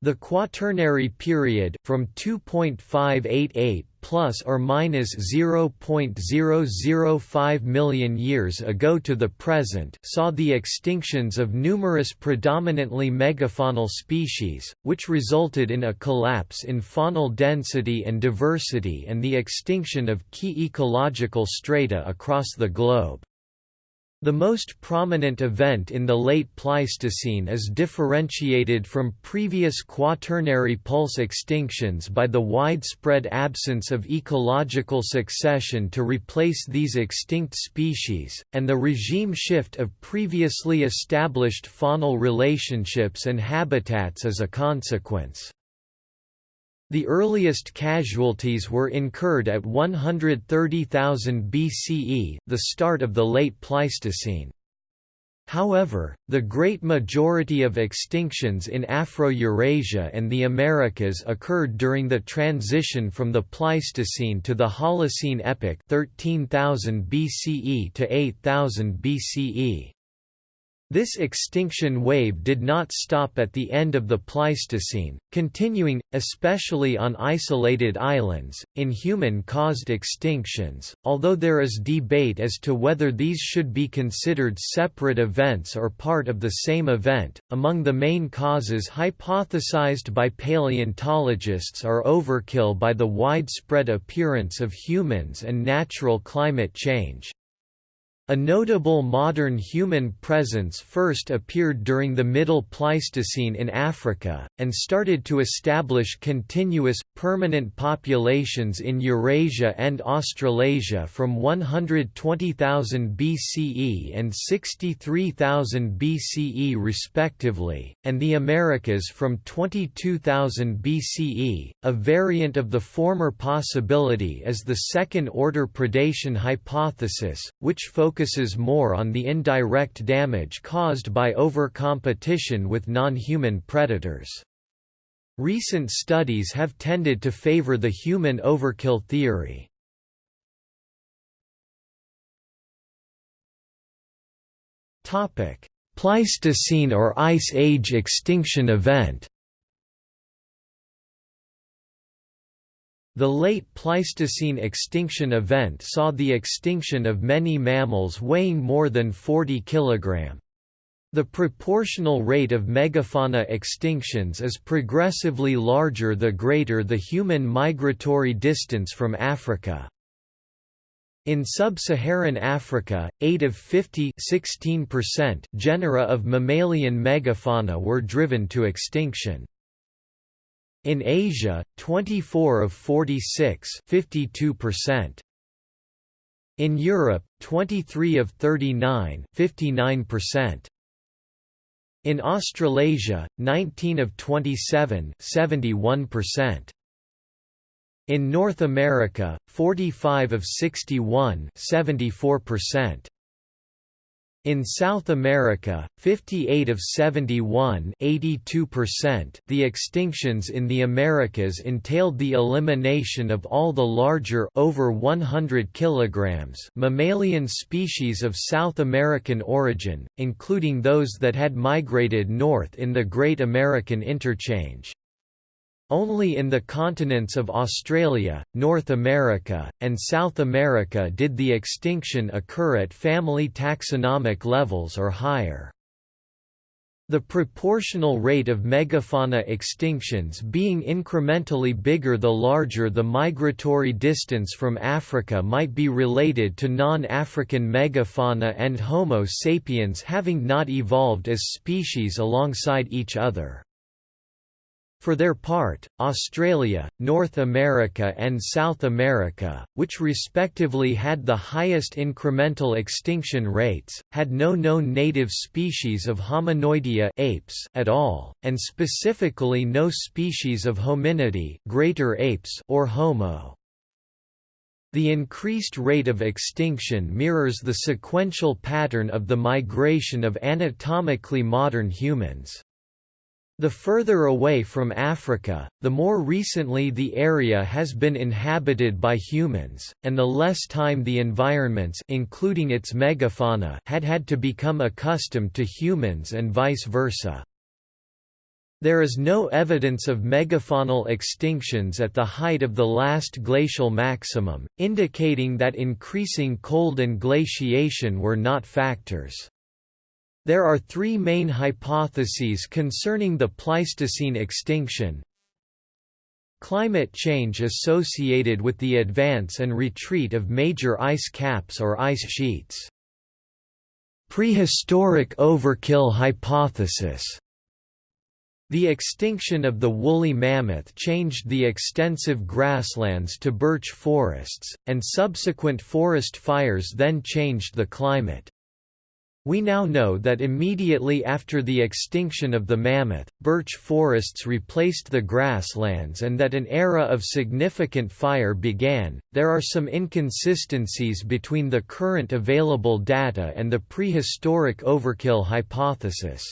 The Quaternary period, from 2.588 plus or minus 0.005 million years ago to the present, saw the extinctions of numerous predominantly megafaunal species, which resulted in a collapse in faunal density and diversity and the extinction of key ecological strata across the globe. The most prominent event in the late Pleistocene is differentiated from previous quaternary pulse extinctions by the widespread absence of ecological succession to replace these extinct species, and the regime shift of previously established faunal relationships and habitats as a consequence. The earliest casualties were incurred at 130,000 BCE, the start of the late Pleistocene. However, the great majority of extinctions in Afro-Eurasia and the Americas occurred during the transition from the Pleistocene to the Holocene epoch 13,000 BCE to 8000 BCE. This extinction wave did not stop at the end of the Pleistocene, continuing, especially on isolated islands, in human-caused extinctions, although there is debate as to whether these should be considered separate events or part of the same event. Among the main causes hypothesized by paleontologists are overkill by the widespread appearance of humans and natural climate change, a notable modern human presence first appeared during the Middle Pleistocene in Africa, and started to establish continuous, permanent populations in Eurasia and Australasia from 120,000 BCE and 63,000 BCE respectively, and the Americas from 22,000 BCE. A variant of the former possibility is the second-order predation hypothesis, which focuses focuses more on the indirect damage caused by overcompetition with non-human predators. Recent studies have tended to favor the human overkill theory. Pleistocene or Ice Age extinction event The late Pleistocene extinction event saw the extinction of many mammals weighing more than 40 kg. The proportional rate of megafauna extinctions is progressively larger the greater the human migratory distance from Africa. In sub-Saharan Africa, 8 of 50 genera of mammalian megafauna were driven to extinction. In Asia, 24 of 46 52%. In Europe, 23 of 39 59%. In Australasia, 19 of 27 71%. In North America, 45 of 61 74%. In South America, 58 of 71 82%, the extinctions in the Americas entailed the elimination of all the larger over 100 kilograms mammalian species of South American origin, including those that had migrated north in the Great American Interchange. Only in the continents of Australia, North America, and South America did the extinction occur at family taxonomic levels or higher. The proportional rate of megafauna extinctions being incrementally bigger the larger the migratory distance from Africa might be related to non-African megafauna and Homo sapiens having not evolved as species alongside each other. For their part, Australia, North America and South America, which respectively had the highest incremental extinction rates, had no known native species of Hominoidea apes at all, and specifically no species of Hominidae greater apes or Homo. The increased rate of extinction mirrors the sequential pattern of the migration of anatomically modern humans. The further away from Africa, the more recently the area has been inhabited by humans, and the less time the environments including its megafauna had had to become accustomed to humans and vice versa. There is no evidence of megafaunal extinctions at the height of the last glacial maximum, indicating that increasing cold and glaciation were not factors. There are three main hypotheses concerning the Pleistocene extinction. Climate change associated with the advance and retreat of major ice caps or ice sheets. Prehistoric overkill hypothesis the extinction of the woolly mammoth changed the extensive grasslands to birch forests, and subsequent forest fires then changed the climate. We now know that immediately after the extinction of the mammoth, birch forests replaced the grasslands and that an era of significant fire began. There are some inconsistencies between the current available data and the prehistoric overkill hypothesis.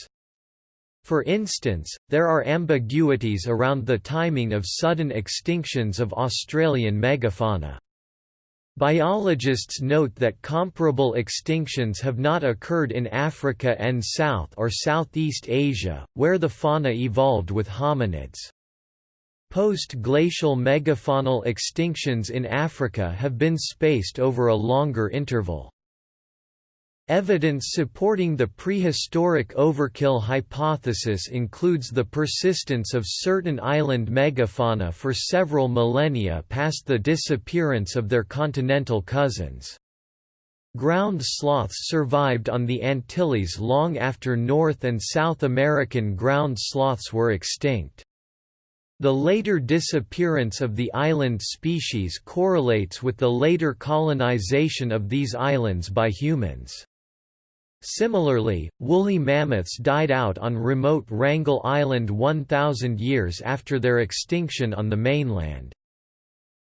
For instance, there are ambiguities around the timing of sudden extinctions of Australian megafauna. Biologists note that comparable extinctions have not occurred in Africa and South or Southeast Asia, where the fauna evolved with hominids. Post-glacial megafaunal extinctions in Africa have been spaced over a longer interval. Evidence supporting the prehistoric overkill hypothesis includes the persistence of certain island megafauna for several millennia past the disappearance of their continental cousins. Ground sloths survived on the Antilles long after North and South American ground sloths were extinct. The later disappearance of the island species correlates with the later colonization of these islands by humans. Similarly, woolly mammoths died out on remote Wrangel Island 1,000 years after their extinction on the mainland.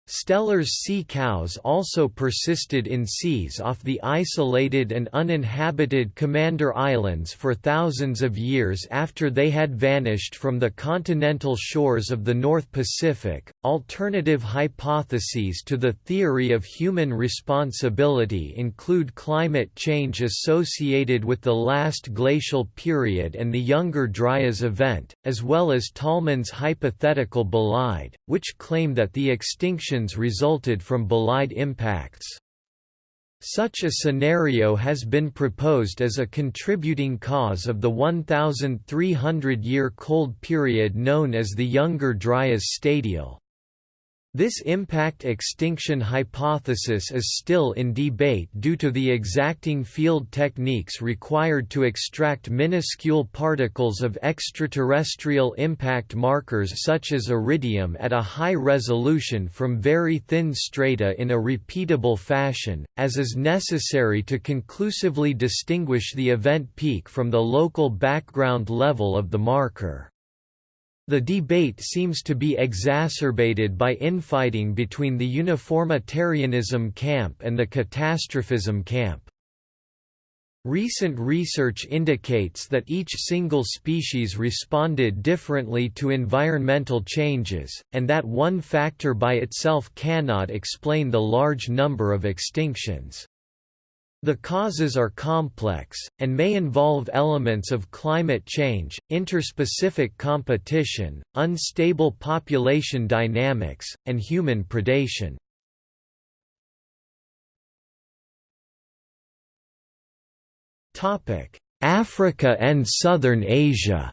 Steller's sea cows also persisted in seas off the isolated and uninhabited Commander Islands for thousands of years after they had vanished from the continental shores of the North Pacific. Alternative hypotheses to the theory of human responsibility include climate change associated with the last glacial period and the Younger Dryas event, as well as Tollmann's hypothetical bolide, which claim that the extinction resulted from bolide impacts. Such a scenario has been proposed as a contributing cause of the 1,300-year cold period known as the Younger Dryas stadial. This impact extinction hypothesis is still in debate due to the exacting field techniques required to extract minuscule particles of extraterrestrial impact markers such as iridium at a high resolution from very thin strata in a repeatable fashion, as is necessary to conclusively distinguish the event peak from the local background level of the marker. The debate seems to be exacerbated by infighting between the uniformitarianism camp and the catastrophism camp. Recent research indicates that each single species responded differently to environmental changes, and that one factor by itself cannot explain the large number of extinctions. The causes are complex, and may involve elements of climate change, interspecific competition, unstable population dynamics, and human predation. Africa and Southern Asia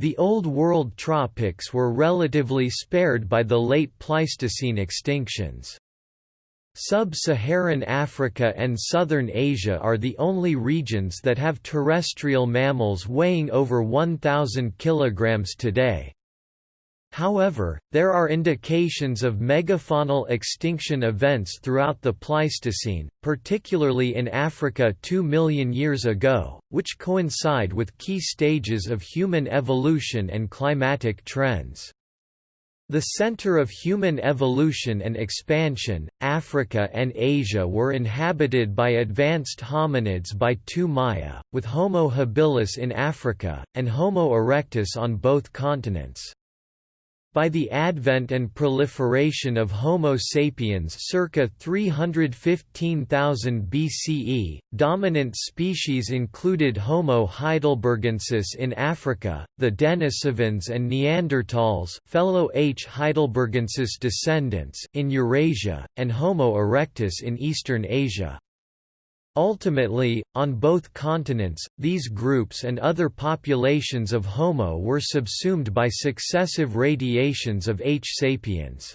The Old World tropics were relatively spared by the late Pleistocene extinctions. Sub-Saharan Africa and southern Asia are the only regions that have terrestrial mammals weighing over 1,000 kg today. However, there are indications of megafaunal extinction events throughout the Pleistocene, particularly in Africa 2 million years ago, which coincide with key stages of human evolution and climatic trends. The center of human evolution and expansion, Africa and Asia were inhabited by advanced hominids by 2 Maya, with Homo habilis in Africa, and Homo erectus on both continents. By the advent and proliferation of Homo sapiens circa 315,000 BCE, dominant species included Homo heidelbergensis in Africa, the Denisovans and Neanderthals fellow H. heidelbergensis descendants in Eurasia, and Homo erectus in Eastern Asia. Ultimately, on both continents, these groups and other populations of Homo were subsumed by successive radiations of H. sapiens.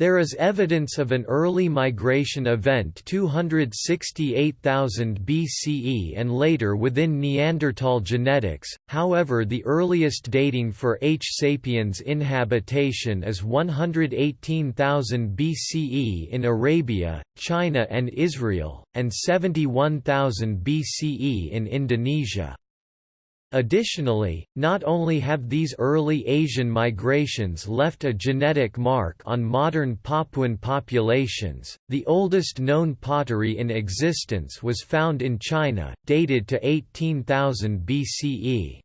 There is evidence of an early migration event 268,000 BCE and later within Neanderthal genetics, however the earliest dating for H. sapiens inhabitation is 118,000 BCE in Arabia, China and Israel, and 71,000 BCE in Indonesia. Additionally, not only have these early Asian migrations left a genetic mark on modern Papuan populations, the oldest known pottery in existence was found in China, dated to 18,000 BCE.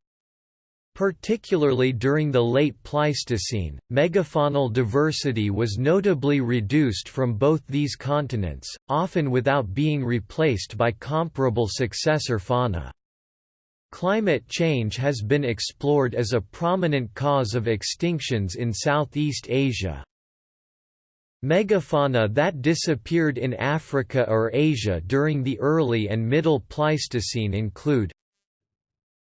Particularly during the late Pleistocene, megafaunal diversity was notably reduced from both these continents, often without being replaced by comparable successor fauna. Climate change has been explored as a prominent cause of extinctions in Southeast Asia. Megafauna that disappeared in Africa or Asia during the early and middle Pleistocene include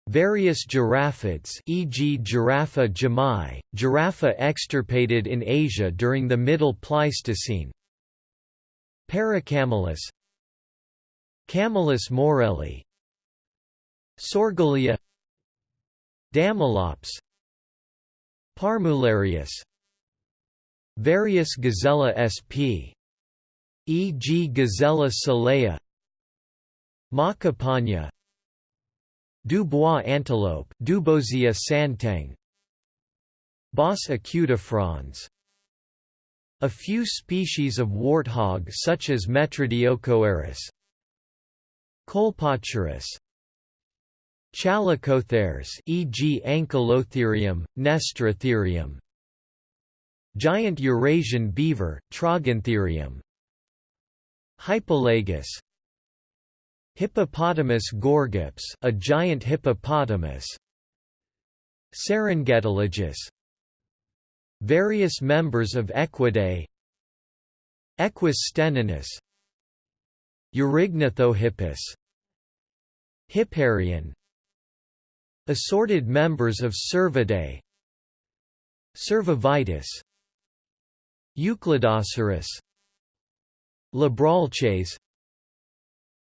Various giraffids e.g. Giraffa jumae, giraffa extirpated in Asia during the Middle Pleistocene Paracamelus Camelus morelli Sorgolia Damelops Parmularius Various Gazella sp. e.g. Gazella solea Makapania Dubois antelope Duboisia santang Bos acutifrons A few species of warthog such as Metridiochoerus Kolpochoerus Chalicotheres e.g. Ancylotherium, Nestoritherium Giant Eurasian beaver, Trogontherium Hypolagus Hippopotamus gorgops, a giant hippopotamus Serengetilagus Various members of Equidae Equus stenonis Eurygnathohippus Hipparion Assorted members of Cervidae Cervavitus Eucladoceros Libralces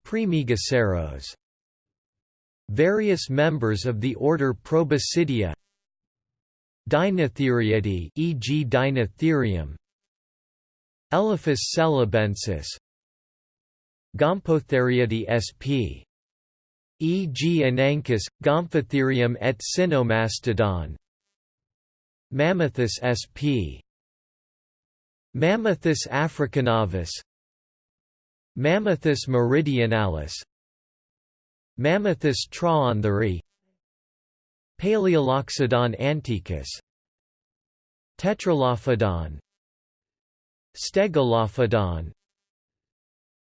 Praemegaceros Various members of the order Proboscidea Dinotheriidae e.g. Dinotherium Elephas celebensis Gomphotheriidae sp e.g. Anancus, Gomphotherium et Sinomastodon Mammuthus sp. Mammuthus africanavus Mammuthus meridionalis. Mammuthus trogontherii Paleoloxodon antiquus Tetralophodon. Stegolophodon.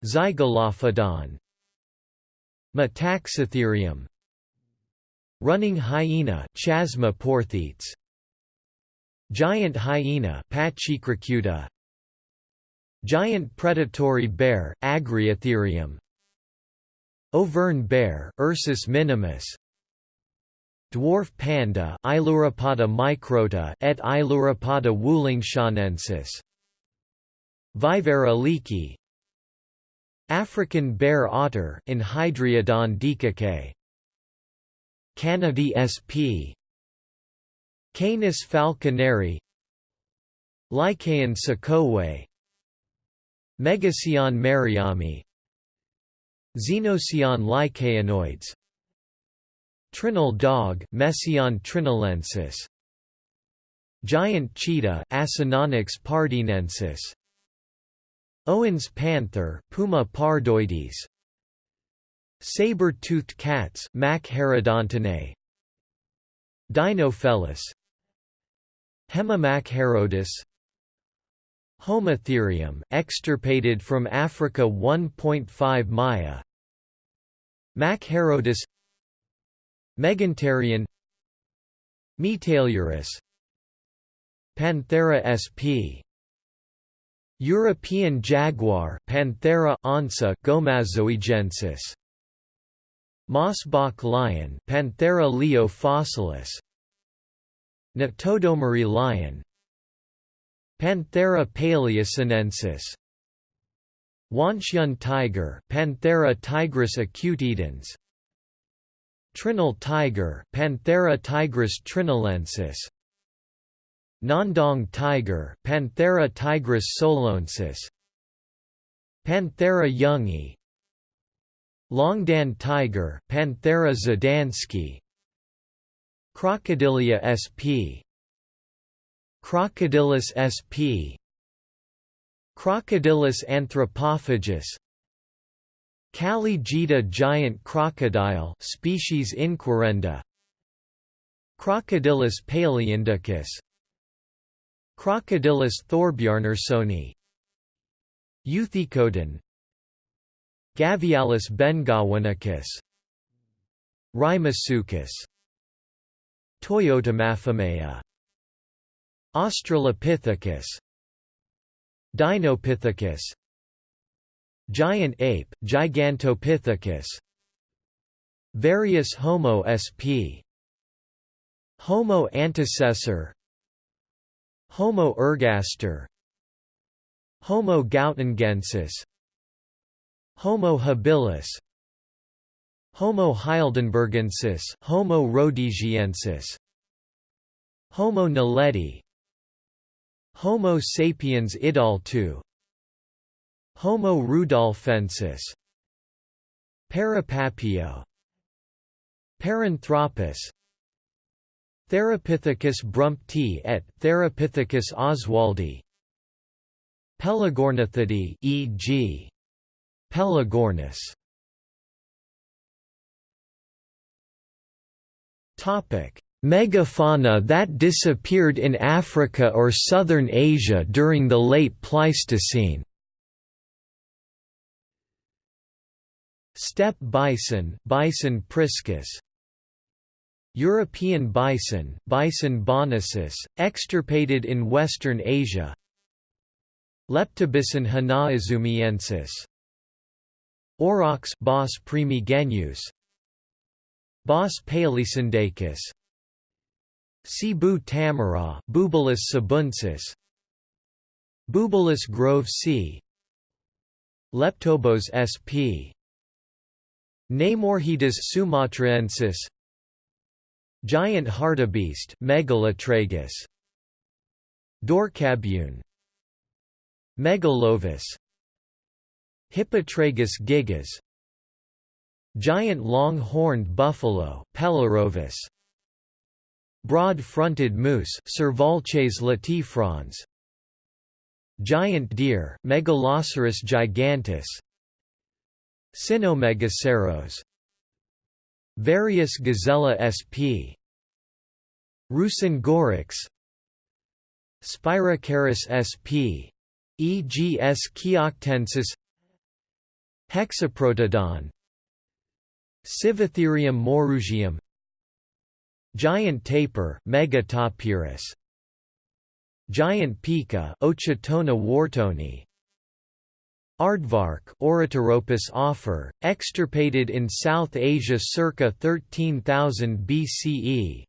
Zygolophodon Metaxytherium Running hyena Chasmaporthetes Giant hyena Pachycrocuta Giant predatory bear Agriotherium Auvergne bear Ursus minimus. Dwarf panda Ailuropoda microta et Ailuropoda wulingshanensis Viverra leakey African bear otter Enhydriodon dikikae Canidae sp. Canis falconeri. Lycaon sakowe Megacyon mariami. Xenocyon lycaonoides Trinil dog Mesion trinilensis Giant cheetah Acinonyx pardinensis Owen's panther Puma pardoides. Saber-toothed cats Machairodontinae Dinofelis Hemimachairodus Homotherium extirpated from Africa 1.5 Maya. Machairodus Megantereon Metailurus Panthera sp European jaguar Panthera onca gombaszoegensis. Mosbach lion Panthera leo fossilis. Natodomeri lion. Panthera paleosinensis. Wanxian tiger Panthera tigris acutidens. Trinil tiger Panthera tigris trinilensis Ngandong tiger Panthera tigris soloensis Panthera youngi Longdan tiger Panthera zadansky Crocodilia sp Crocodylus sp Crocodylus anthropophagus Kali Gita giant crocodile species Inquirenda Crocodylus paleoindicus Crocodylus thorbjarnarsoni Euthecodon Gavialis bengawanicus Rimasuchus Toyotamaphimeia Australopithecus. Dinopithecus. Giant ape Gigantopithecus. Various Homo sp Homo antecessor Homo ergaster. Homo gautengensis. Homo habilis. Homo heidelbergensis. Homo rhodesiensis. Homo naledi. Homo sapiens idaltu. Homo rudolfensis. Parapapio. Paranthropus Theropithecus brumpti et Theropithecus oswaldi. Pelagornithidae e.g. Pelagornis Topic. Megafauna that disappeared in Africa or southern Asia during the late Pleistocene. Steppe bison Bison priscus European bison Bison bonasus, extirpated in western Asia. Leptobison hanaizumiensis Aurochs Bos primigenius Bos paleosindacus Cebu tamara Bubalus sabuncis. Bubalus grovesi. Leptobos sp Neimorhidas sumatraensis Giant hartebeest Megalotragus Dorcabune Megalovis. Hippotragus gigas. Giant long-horned buffalo Pelorovis Broad-fronted moose Cervalces latifrons. Giant deer Megaloceros giganteus. Sinomegaceros Various Gazella sp. Rusingoryx Spirocharis sp. E.g. S. chioctensis Hexaprotodon Sivatherium morugium Giant tapir Megatapirus Giant pika Ochotona whartoni Aardvark Ornithorhynchus offer, extirpated in South Asia circa 13,000 BCE.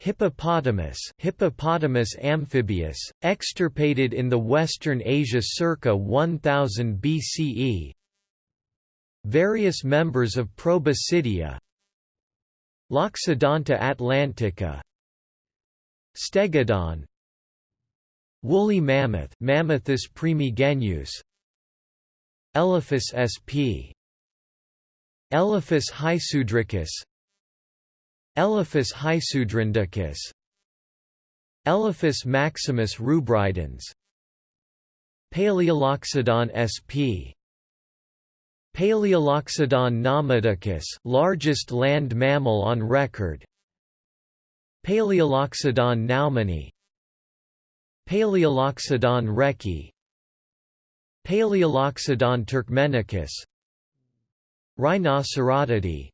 Hippopotamus Hippopotamus amphibius, extirpated in the Western Asia circa 1000 BCE. Various members of Proboscidea Loxodonta atlantica Stegodon Woolly mammoth Mammuthus primigenius Elephas sp. Elephas hysudricus Elephas hysudrindicus Elephas maximus rubridens. Paleoloxodon sp. Paleoloxodon namadicus, largest land mammal on record. Paleoloxodon naumanni. Paleoloxodon recki Paleoloxodon turkmenicus Rhinocerotidae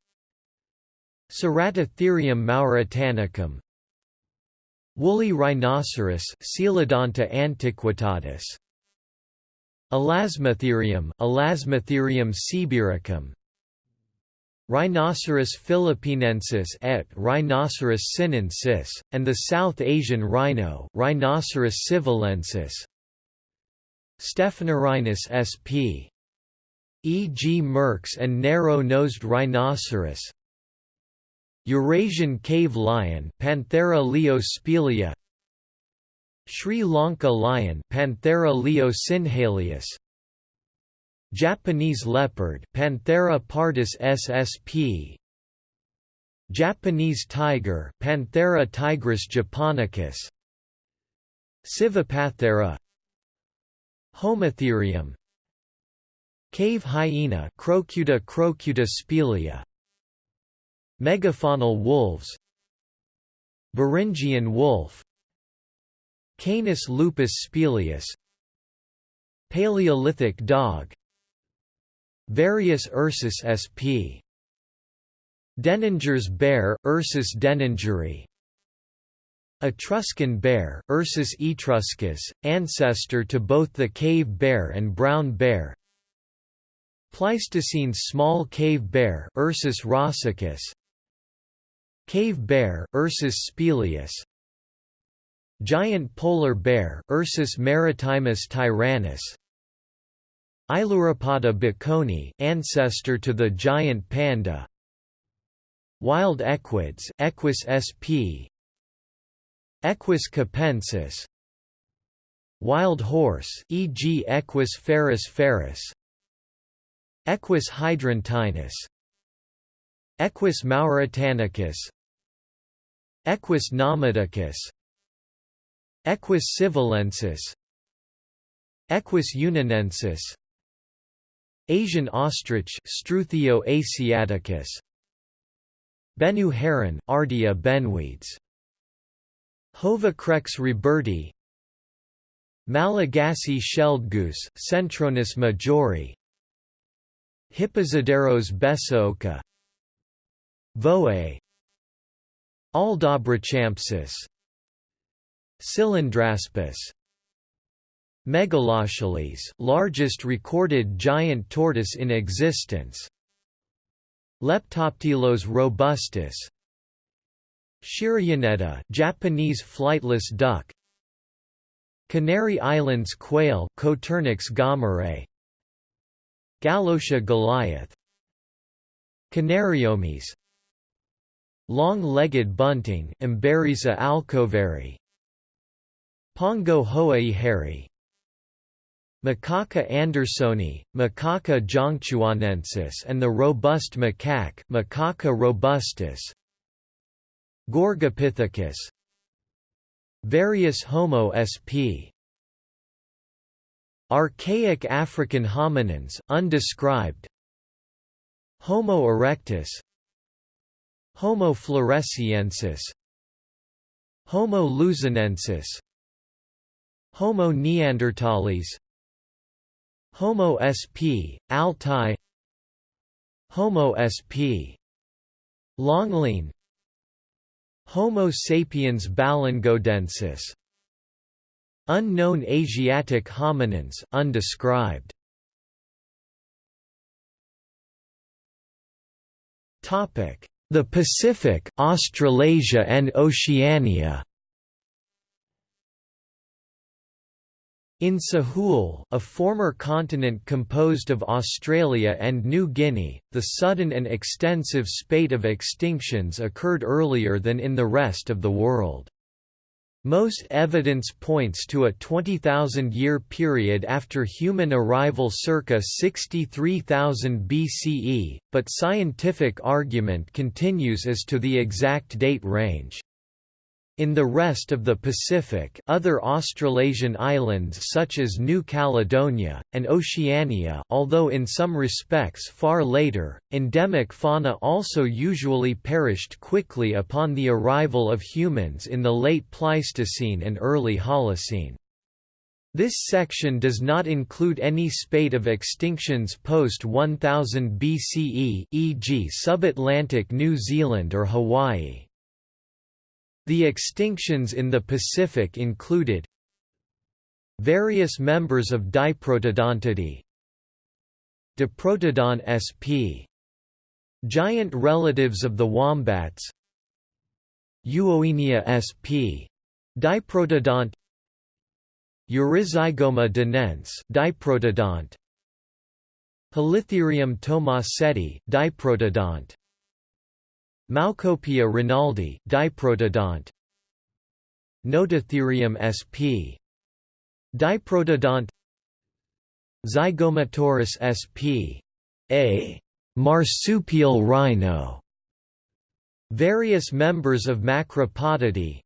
Ceratotherium mauritanicum Woolly rhinoceros Coelodonta antiquitatis Elasmotherium Elasmotherium sibiricum Rhinoceros philippinensis et Rhinoceros sinensis, and the South Asian rhino Rhinoceros sivalensis Stephanorhinus sp. E.g. Merck's and narrow-nosed rhinoceros. Eurasian cave lion Panthera leospelea Sri Lanka lion Panthera leo Japanese leopard Panthera pardus ssp Japanese tiger Panthera tigris japonicus. Sivapanthera Homotherium. Cave hyena Crocuta crocuta spelea Megafaunal wolves. Beringian wolf. Canis lupus spelaeus. Paleolithic dog. Various Ursus sp. Denninger's bear, Ursus denningeri Etruscan bear, Ursus etruscus, ancestor to both the cave bear and brown bear. Pleistocene small cave bear Ursus rossicus. Cave bear Ursus spelaeus Giant polar bear Ursus maritimus tyrannus. Ailuropoda baconi ancestor to the giant panda. Wild equids Equus sp Equus capensis Wild horse e.g. Equus ferus ferus Equus hydruntinus Equus mauritanicus Equus numidicus Equus sivalensis Equus yunnanensis Asian ostrich Struthio asiaticus Bennu heron Ardea bennuides Hovacrex roberti Malagasy shelled goose Centrornis majori Hipposideros besaoka Voe Aldabrachampsus Cylindraspis Megalochelys largest recorded giant tortoise in existence Leptoptilos robustus Shirayonetta Japanese flightless duck. Canary Islands quail Coturnix gomerae Gallotia goliath. Canariomys Long-legged bunting Emberiza alcoveri. Pongo hooijeri Macaca andersoni, Macaca zhongchuanensis and the robust macaque Macaca robustus Gorgopithecus Various Homo sp. Archaic African hominins undescribed Homo erectus Homo floresiensis Homo luzonensis Homo neanderthalis Homo sp. Altai Homo sp. Longline Homo sapiens balangodensis Unknown Asiatic hominins undescribed. Topic the Pacific Australasia and Oceania In Sahul, a former continent composed of Australia and New Guinea, the sudden and extensive spate of extinctions occurred earlier than in the rest of the world. Most evidence points to a 20,000-year period after human arrival circa 63,000 BCE, but scientific argument continues as to the exact date range. In the rest of the Pacific other Australasian islands such as New Caledonia, and Oceania although in some respects far later, endemic fauna also usually perished quickly upon the arrival of humans in the late Pleistocene and early Holocene. This section does not include any spate of extinctions post-1000 BCE e.g. subatlantic New Zealand or Hawaii. The extinctions in the Pacific included various members of Diprotodontidae Diprotodon sp. Giant relatives of the wombats Euowenia sp. Diprotodont Euryzygoma dinense diprotodont Hulitherium tomasettii diprotodont Maokopia ronaldi diprotodont Nototherium sp. Diprotodont Zygomaturus sp. A marsupial rhino Various members of Macropodidae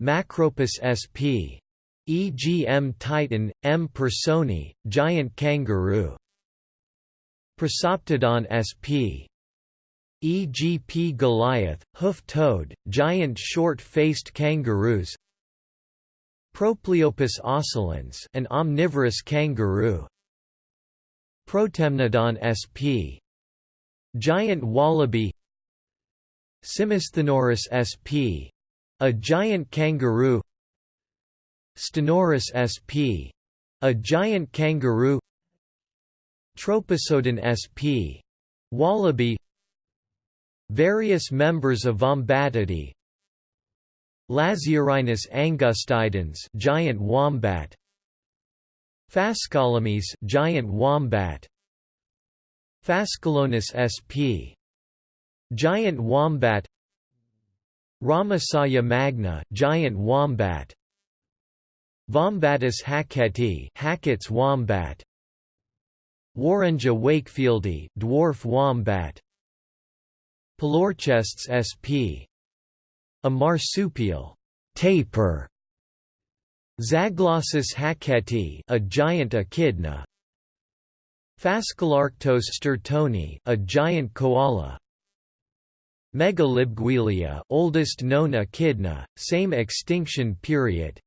Macropus sp. E.g. M. titan, M. personae, giant kangaroo Procoptodon sp. E.g. P. Goliath, hoof-toed, giant short-faced kangaroos Propleopus oscillans an omnivorous kangaroo Protemnodon sp. Giant wallaby Simosthenurus sp. A giant kangaroo Sthenurus sp. A giant kangaroo Troposodon sp. Wallaby Various members of Vombatidae Lasiorhinus angustidens giant wombat. Phascolomys giant wombat. Phascolonus sp. Giant wombat. Ramsayia magna giant wombat. Vombatus hackettii Hackett's wombat. Warendja wakefieldi dwarf wombat Palorchestes sp. A marsupial tapir. Zaglossus hackettii, a giant echidna. Phascolarctos stertoni, a giant koala. Megalibgwilia, oldest known echidna, same extinction period.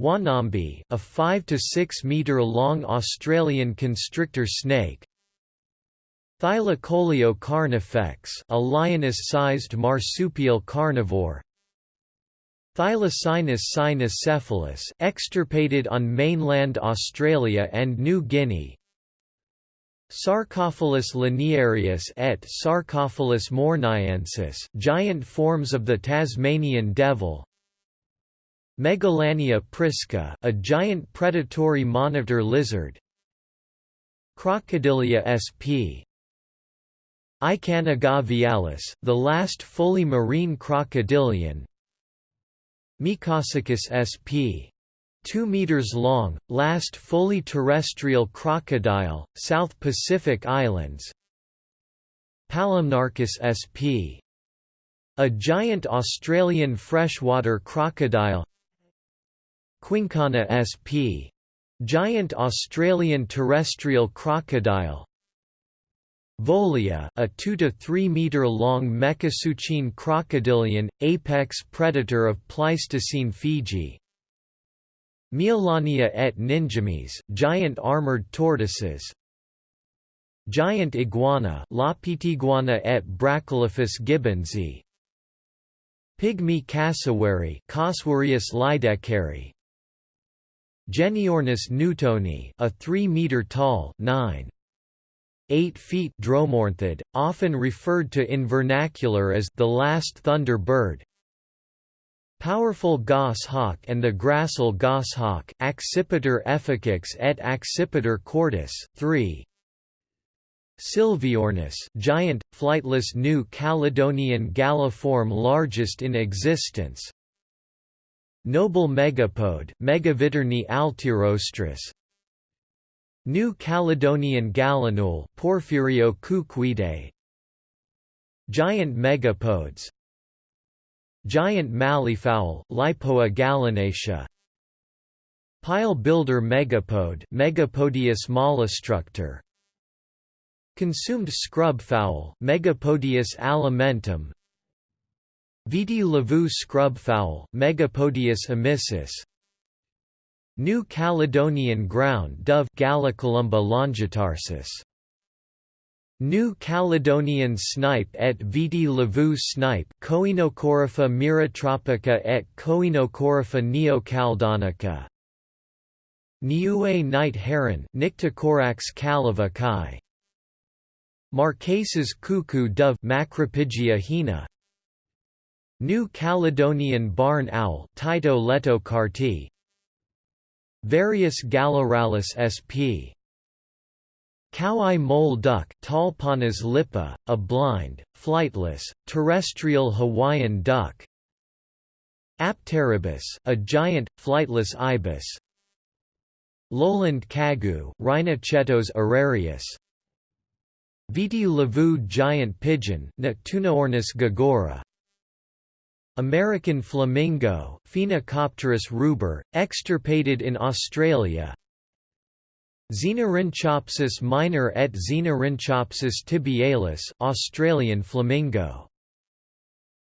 Wonambi, a 5 to 6 meter long Australian constrictor snake. Thylacoleo carnifex a lioness-sized marsupial carnivore. Thylacinus cynocephalus extirpated on mainland Australia and New Guinea. Sarcophilus laniarius et Sarcophilus morniensis giant forms of the Tasmanian devil. Megalania prisca a giant predatory monitor lizard. Crocodilia sp. Ikanogavialis, the last fully marine crocodilian Mekosuchus sp. 2 meters long, last fully terrestrial crocodile, South Pacific Islands Palomnarchus sp. A giant Australian freshwater crocodile Quinkana sp. Giant Australian terrestrial crocodile Volia, a 2 to 3 meter long Mekosuchine crocodilian, apex predator of Pleistocene Fiji. Meiolania et ninjemys, giant armored tortoises. Giant iguana, Lapitiguana et Brachylophus gibbonsi. Pygmy cassowary, Casuarius lydekkeri. Genyornis newtoni, a 3 meter tall, 9 8 feet dromornithid, often referred to in vernacular as the last thunder bird. Powerful goshawk and the gracile goshawk Accipiter efficax et Accipiter cordis 3 Sylviornis giant, flightless New Caledonian galliform largest in existence. Noble megapode Megavitiornis altirostris New Caledonian gallinule Porphyrio cucuidae Giant megapodes. Giant malleefowl Leipoa gallinacea, Pile builder megapode Megapodius mollistructor Consumed scrub fowl Megapodius alimentum. Viti levu scrub fowl Megapodius amissus New Caledonian ground dove Gallicolumba longitarsis. New Caledonian snipe et Viti levu snipe Coenocorypha miratropica et Coenocorypha neocaldonica. Niue night heron Nycticorax caliva Marquesas cuckoo dove Macropygia hina. New Caledonian barn owl Tyto letocarti Various Galloralis sp. Cow-eye mole duck Talponis lippa, a blind, flightless, terrestrial Hawaiian duck. Apteribus, a giant, flightless ibis. Lowland kagu Rhinochetos aerarius Viti levu giant pigeon Neptunaornis gagora American flamingo Phoenicopterus ruber, extirpated in Australia. Xenorhynchopsis minor et Xenorhynchopsis tibialis Australian flamingo.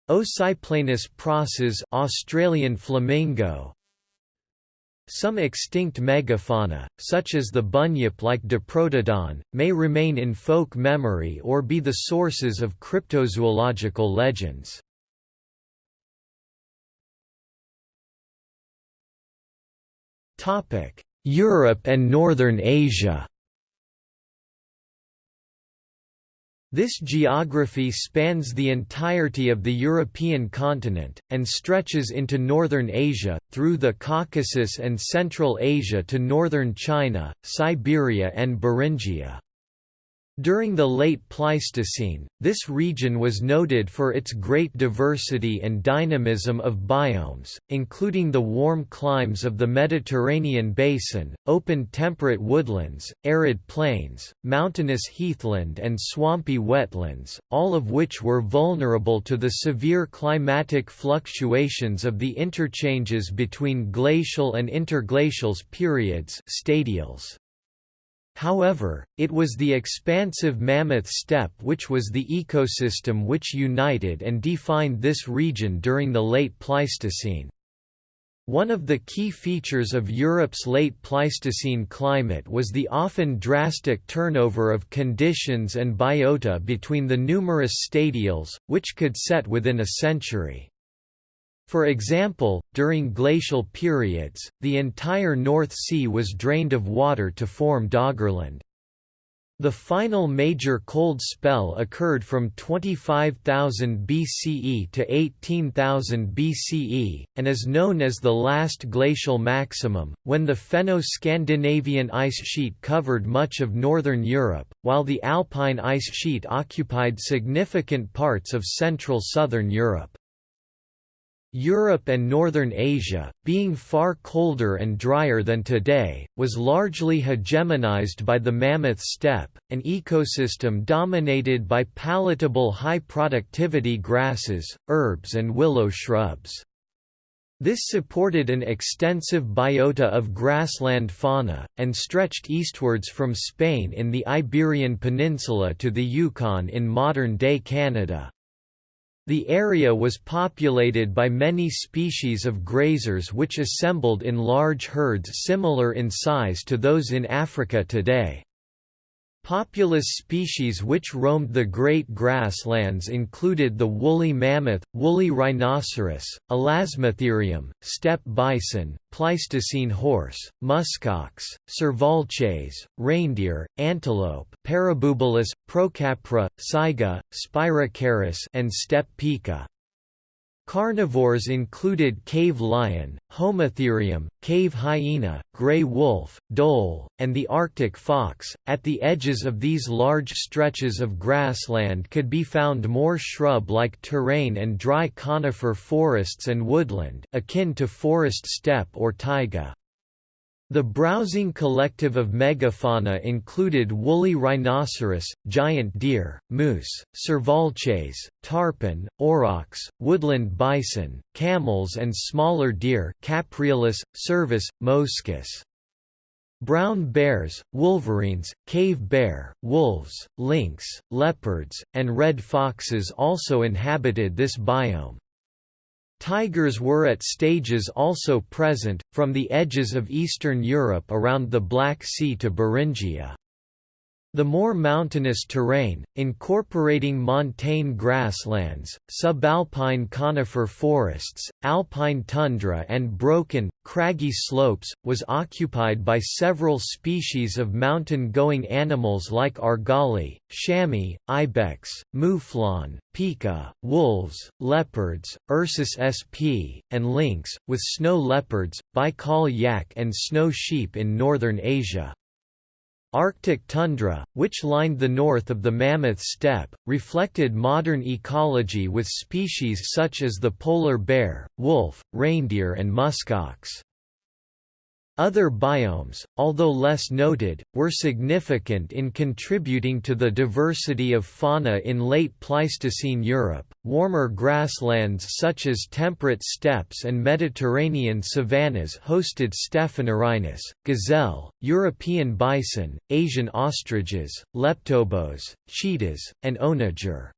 Ocyplanus process Australian flamingo. Some extinct megafauna, such as the bunyip-like Diprotodon, may remain in folk memory or be the sources of cryptozoological legends. Europe and Northern Asia This geography spans the entirety of the European continent, and stretches into northern Asia, through the Caucasus and Central Asia to northern China, Siberia and Beringia. During the late Pleistocene, this region was noted for its great diversity and dynamism of biomes, including the warm climes of the Mediterranean basin, open temperate woodlands, arid plains, mountainous heathland and swampy wetlands, all of which were vulnerable to the severe climatic fluctuations of the interchanges between glacial and interglacial periods stadials. However, it was the expansive Mammoth Steppe which was the ecosystem which united and defined this region during the late Pleistocene. One of the key features of Europe's late Pleistocene climate was the often drastic turnover of conditions and biota between the numerous stadials, which could set within a century. For example, during glacial periods, the entire North Sea was drained of water to form Doggerland. The final major cold spell occurred from 25,000 BCE to 18,000 BCE, and is known as the last glacial maximum, when the Fenno-Scandinavian ice sheet covered much of northern Europe, while the Alpine ice sheet occupied significant parts of central southern Europe. Europe and northern Asia, being far colder and drier than today, was largely hegemonized by the Mammoth Steppe, an ecosystem dominated by palatable high-productivity grasses, herbs and willow shrubs. This supported an extensive biota of grassland fauna, and stretched eastwards from Spain in the Iberian Peninsula to the Yukon in modern-day Canada. The area was populated by many species of grazers which assembled in large herds similar in size to those in Africa today. Populous species which roamed the great grasslands included the woolly mammoth, woolly rhinoceros, elasmotherium, steppe bison, Pleistocene horse, muskox, Cervalces, reindeer, antelope, Parabubalus, Procapra, saiga, Spirocharis and steppe pika. Carnivores included cave lion, Homotherium, cave hyena, gray wolf, dhole, and the Arctic fox. At the edges of these large stretches of grassland could be found more shrub like terrain and dry conifer forests and woodland, akin to forest steppe or taiga. The browsing collective of megafauna included woolly rhinoceros, giant deer, moose, Cervalces, tarpan, aurochs, woodland bison, camels and smaller deer Capreolus, cervus, Moschus. Brown bears, wolverines, cave bear, wolves, lynx, leopards, and red foxes also inhabited this biome. Tigers were at stages also present, from the edges of Eastern Europe around the Black Sea to Beringia. The more mountainous terrain, incorporating montane grasslands, subalpine conifer forests, alpine tundra and broken, craggy slopes, was occupied by several species of mountain-going animals like argali, chamois, ibex, mouflon, pika, wolves, leopards, Ursus sp, and lynx, with snow leopards, Baikal yak and snow sheep in northern Asia. Arctic tundra, which lined the north of the Mammoth Steppe, reflected modern ecology with species such as the polar bear, wolf, reindeer and muskox. Other biomes, although less noted, were significant in contributing to the diversity of fauna in late Pleistocene Europe. Warmer grasslands such as temperate steppes and Mediterranean savannas hosted Stephanorhinus, gazelle, European bison, Asian ostriches, leptobos, cheetahs, and onager.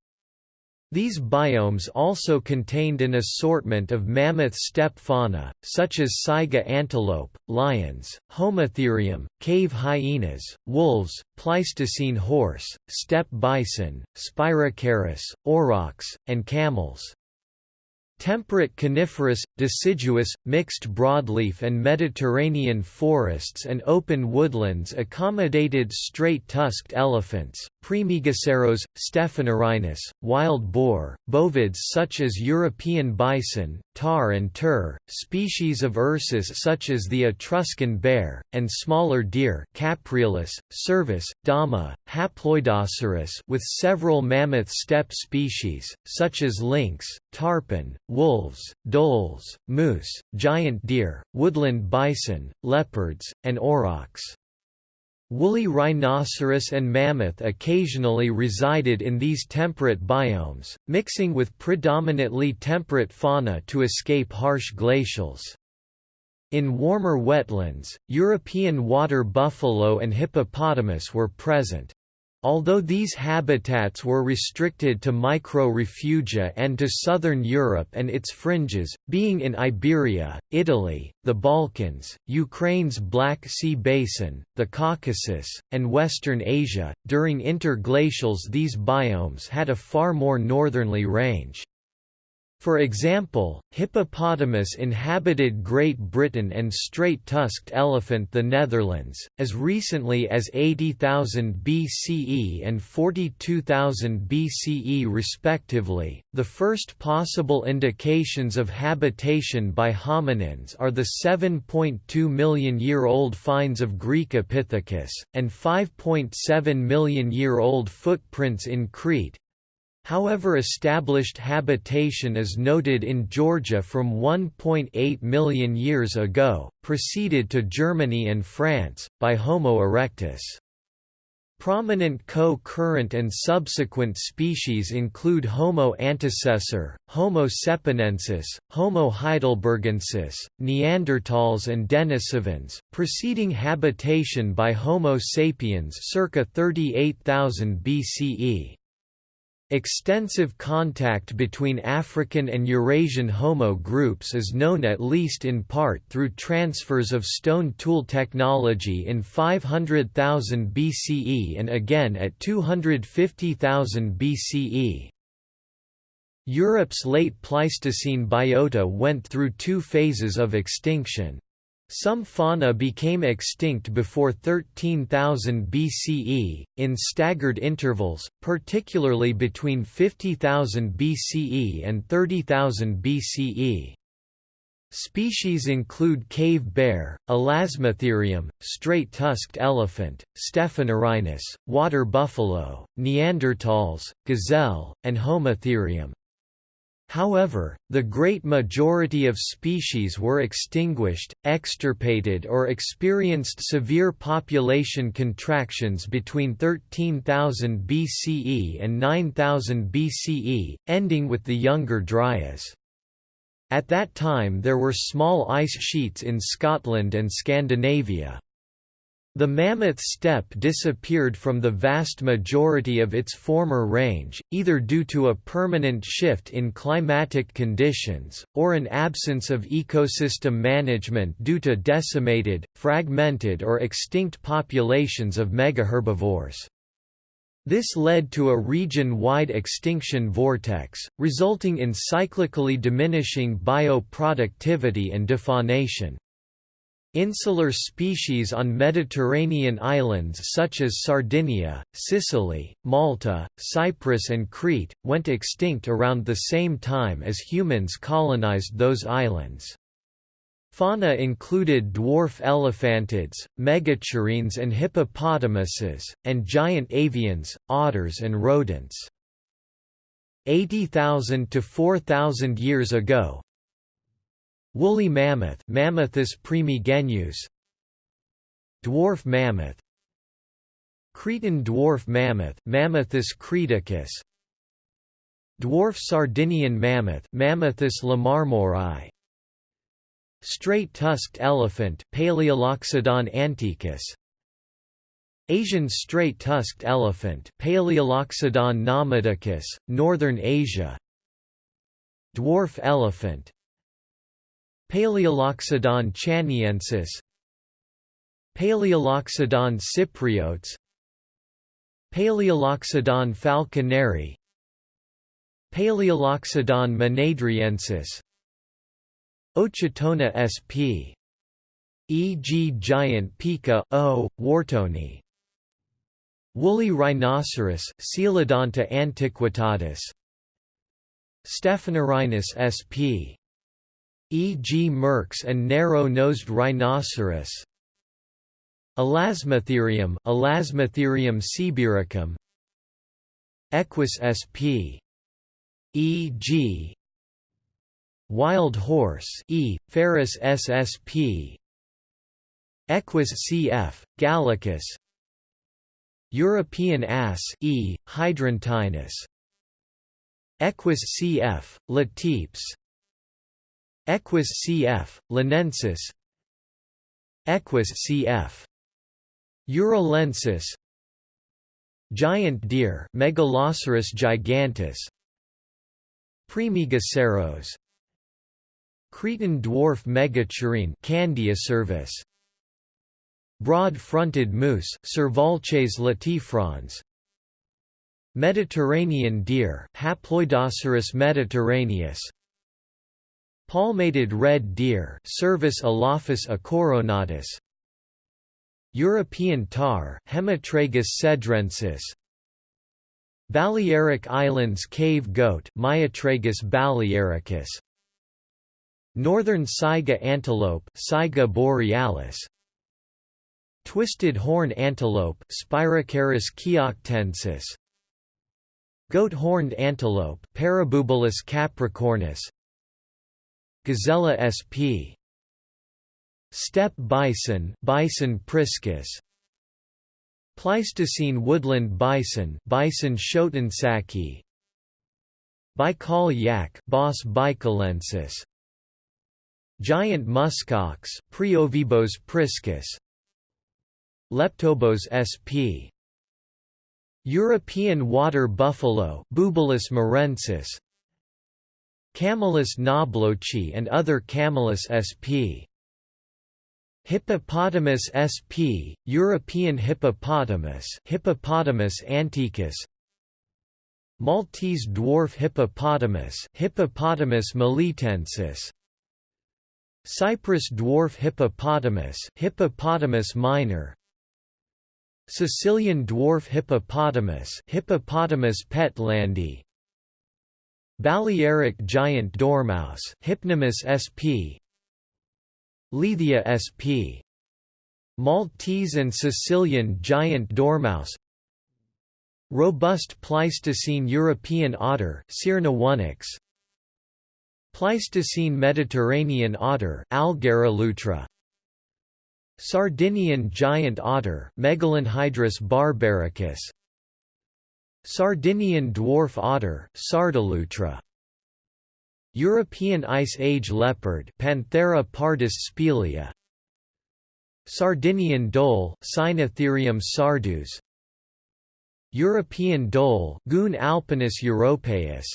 These biomes also contained an assortment of mammoth steppe fauna, such as saiga antelope, lions, homotherium, cave hyenas, wolves, Pleistocene horse, steppe bison, Spirocharis, aurochs, and camels. Temperate coniferous, deciduous, mixed broadleaf and Mediterranean forests and open woodlands accommodated straight-tusked elephants, Praemegaceros, Stephanorhinus, wild boar, bovids such as European bison, tar and tur, species of Ursus such as the Etruscan bear, and smaller deer Capreolus, cervus, dama, Haploidoceros with several mammoth steppe species, such as lynx, tarpan, wolves, dholes, moose, giant deer, woodland bison, leopards, and aurochs. Woolly rhinoceros and mammoth occasionally resided in these temperate biomes, mixing with predominantly temperate fauna to escape harsh glacials. In warmer wetlands, European water buffalo and hippopotamus were present. Although these habitats were restricted to micro-refugia and to southern Europe and its fringes, being in Iberia, Italy, the Balkans, Ukraine's Black Sea Basin, the Caucasus, and Western Asia, during interglacials these biomes had a far more northerly range. For example, hippopotamus inhabited Great Britain and straight-tusked elephant the Netherlands, as recently as 80,000 BCE and 42,000 BCE respectively. The first possible indications of habitation by hominins are the 7.2 million year old finds of Graecopithecus, and 5.7 million year old footprints in Crete, However established habitation is noted in Georgia from 1.8 million years ago, preceded to Germany and France, by Homo erectus. Prominent co-current and subsequent species include Homo antecessor, Homo cepranensis, Homo heidelbergensis, Neanderthals and Denisovans, preceding habitation by Homo sapiens circa 38,000 BCE. Extensive contact between African and Eurasian Homo groups is known at least in part through transfers of stone tool technology in 500,000 BCE and again at 250,000 BCE. Europe's late Pleistocene biota went through two phases of extinction. Some fauna became extinct before 13,000 BCE, in staggered intervals, particularly between 50,000 BCE and 30,000 BCE. Species include cave bear, Elasmotherium, straight-tusked elephant, Stephanorhinus, water buffalo, Neanderthals, gazelle, and Homotherium. However, the great majority of species were extinguished, extirpated or experienced severe population contractions between 13,000 BCE and 9000 BCE, ending with the Younger Dryas. At that time there were small ice sheets in Scotland and Scandinavia. The mammoth steppe disappeared from the vast majority of its former range, either due to a permanent shift in climatic conditions, or an absence of ecosystem management due to decimated, fragmented or extinct populations of megaherbivores. This led to a region-wide extinction vortex, resulting in cyclically diminishing bioproductivity and defaunation. Insular species on Mediterranean islands such as Sardinia, Sicily, Malta, Cyprus and Crete, went extinct around the same time as humans colonized those islands. Fauna included dwarf elephantids, megacerines and hippopotamuses, and giant avians, otters and rodents. 80,000 to 4,000 years ago, Woolly mammoth Mammuthus primigenius Dwarf mammoth. Cretan dwarf mammoth Mammuthus creticus Dwarf Sardinian mammoth Mammuthus lamarmorai Straight-tusked elephant Palaeoloxodon antiquus. Asian straight-tusked elephant Palaeoloxodon namadicus, Northern Asia. Dwarf elephant Palaeoloxodon chaniensis Palaeoloxodon cypriotes Palaeoloxodon falconeri Palaeoloxodon mnaidriensis Ochotona sp. E.g. giant pika, o, whartoni Woolly rhinoceros Coelodonta antiquitatis Stephanorhinus sp. E.g. Merck's and narrow-nosed rhinoceros Elasmotherium Elasmotherium sibiricum Equus sp. E.g. Wild horse E. Ferus ssp. Equus cf. Gallicus European ass E. Hydruntinus Equus cf. Latipes Equus cf. Linensis Equus cf. Uralensis Giant deer Megaloceros giganteus. Praemegaceros Cretan dwarf megacerine Candiocervus Broad-fronted moose Cervalces latifrons. Mediterranean deer Haploidoceros mediterraneus Palmated red deer Cervus elaphus acoronatus. European tar Hemitragus cedrensis. Balearic Islands cave goat Myotragus balearicus. Northern saiga antelope Saiga borealis. Twisted horn antelope Spirocharis chioctensis. Goat-horned antelope Parabubalus capricornus Gazella sp. Steppe bison Bison priscus. Pleistocene woodland bison Bison schoetensacki Baikal yak Bos baikalensis. Giant muskox Praeovibos priscus. Leptobos sp. European water buffalo Bubalus marensis Camelus knoblochi and other Camelus sp. Hippopotamus sp. European hippopotamus Hippopotamus antiquus Maltese dwarf hippopotamus Hippopotamus melitensis Cyprus dwarf hippopotamus Hippopotamus minor Sicilian dwarf hippopotamus Hippopotamus pentlandi Balearic giant dormouse Hypnomus sp. Leithia sp. Maltese and Sicilian giant dormouse Robust Pleistocene European otter Cyrnaonyx Pleistocene Mediterranean otter Algarolutra Sardinian giant otter Megalonhydrus barbaricus Sardinian dwarf otter Sardalutra. European Ice Age leopard Panthera pardus spelaea Sardinian dhole Cynotherium sardus. European dhole Cuon alpinus europaeus.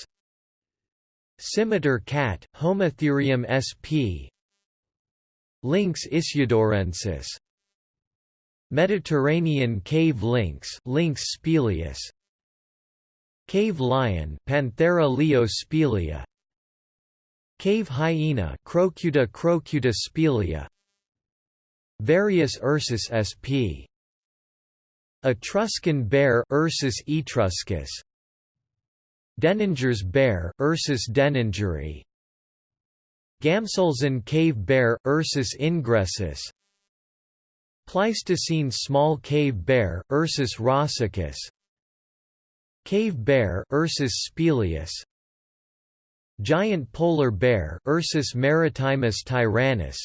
Scimitar cat, Homotherium sp. Lynx issiodorensis Mediterranean cave lynx Lynx spelaeus Cave lion Panthera leo Cave hyena Crocuta crocuta spelaea Various ursus sp. Etruscan bear Ursus etruscus. Denninger's bear, Ursus denningeri Gamselsen cave bear, Ursus ingressus. Pleistocene small cave bear, Ursus rossicus Cave bear, Ursus spelaeus Giant polar bear, Ursus maritimus tyrannus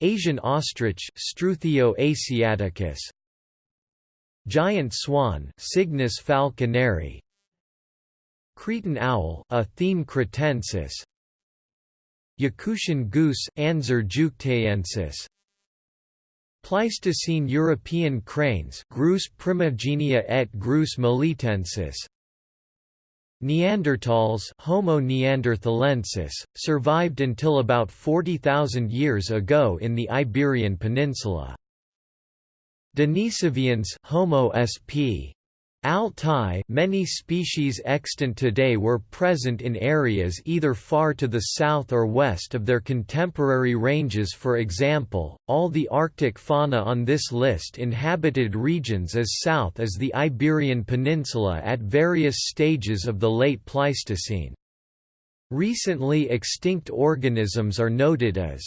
Asian ostrich, Struthio asiaticus Giant swan, Cygnus falconeri Cretan owl, Athene cretensis Yakutian goose, Anser juchtaensis Pleistocene European cranes Grus primigenia et Grus melitensis Neanderthals Homo neanderthalensis, survived until about 40,000 years ago in the Iberian Peninsula. Denisovians Homo sp. Altai many species extant today were present in areas either far to the south or west of their contemporary ranges for example, all the Arctic fauna on this list inhabited regions as south as the Iberian Peninsula at various stages of the late Pleistocene. Recently extinct organisms are noted as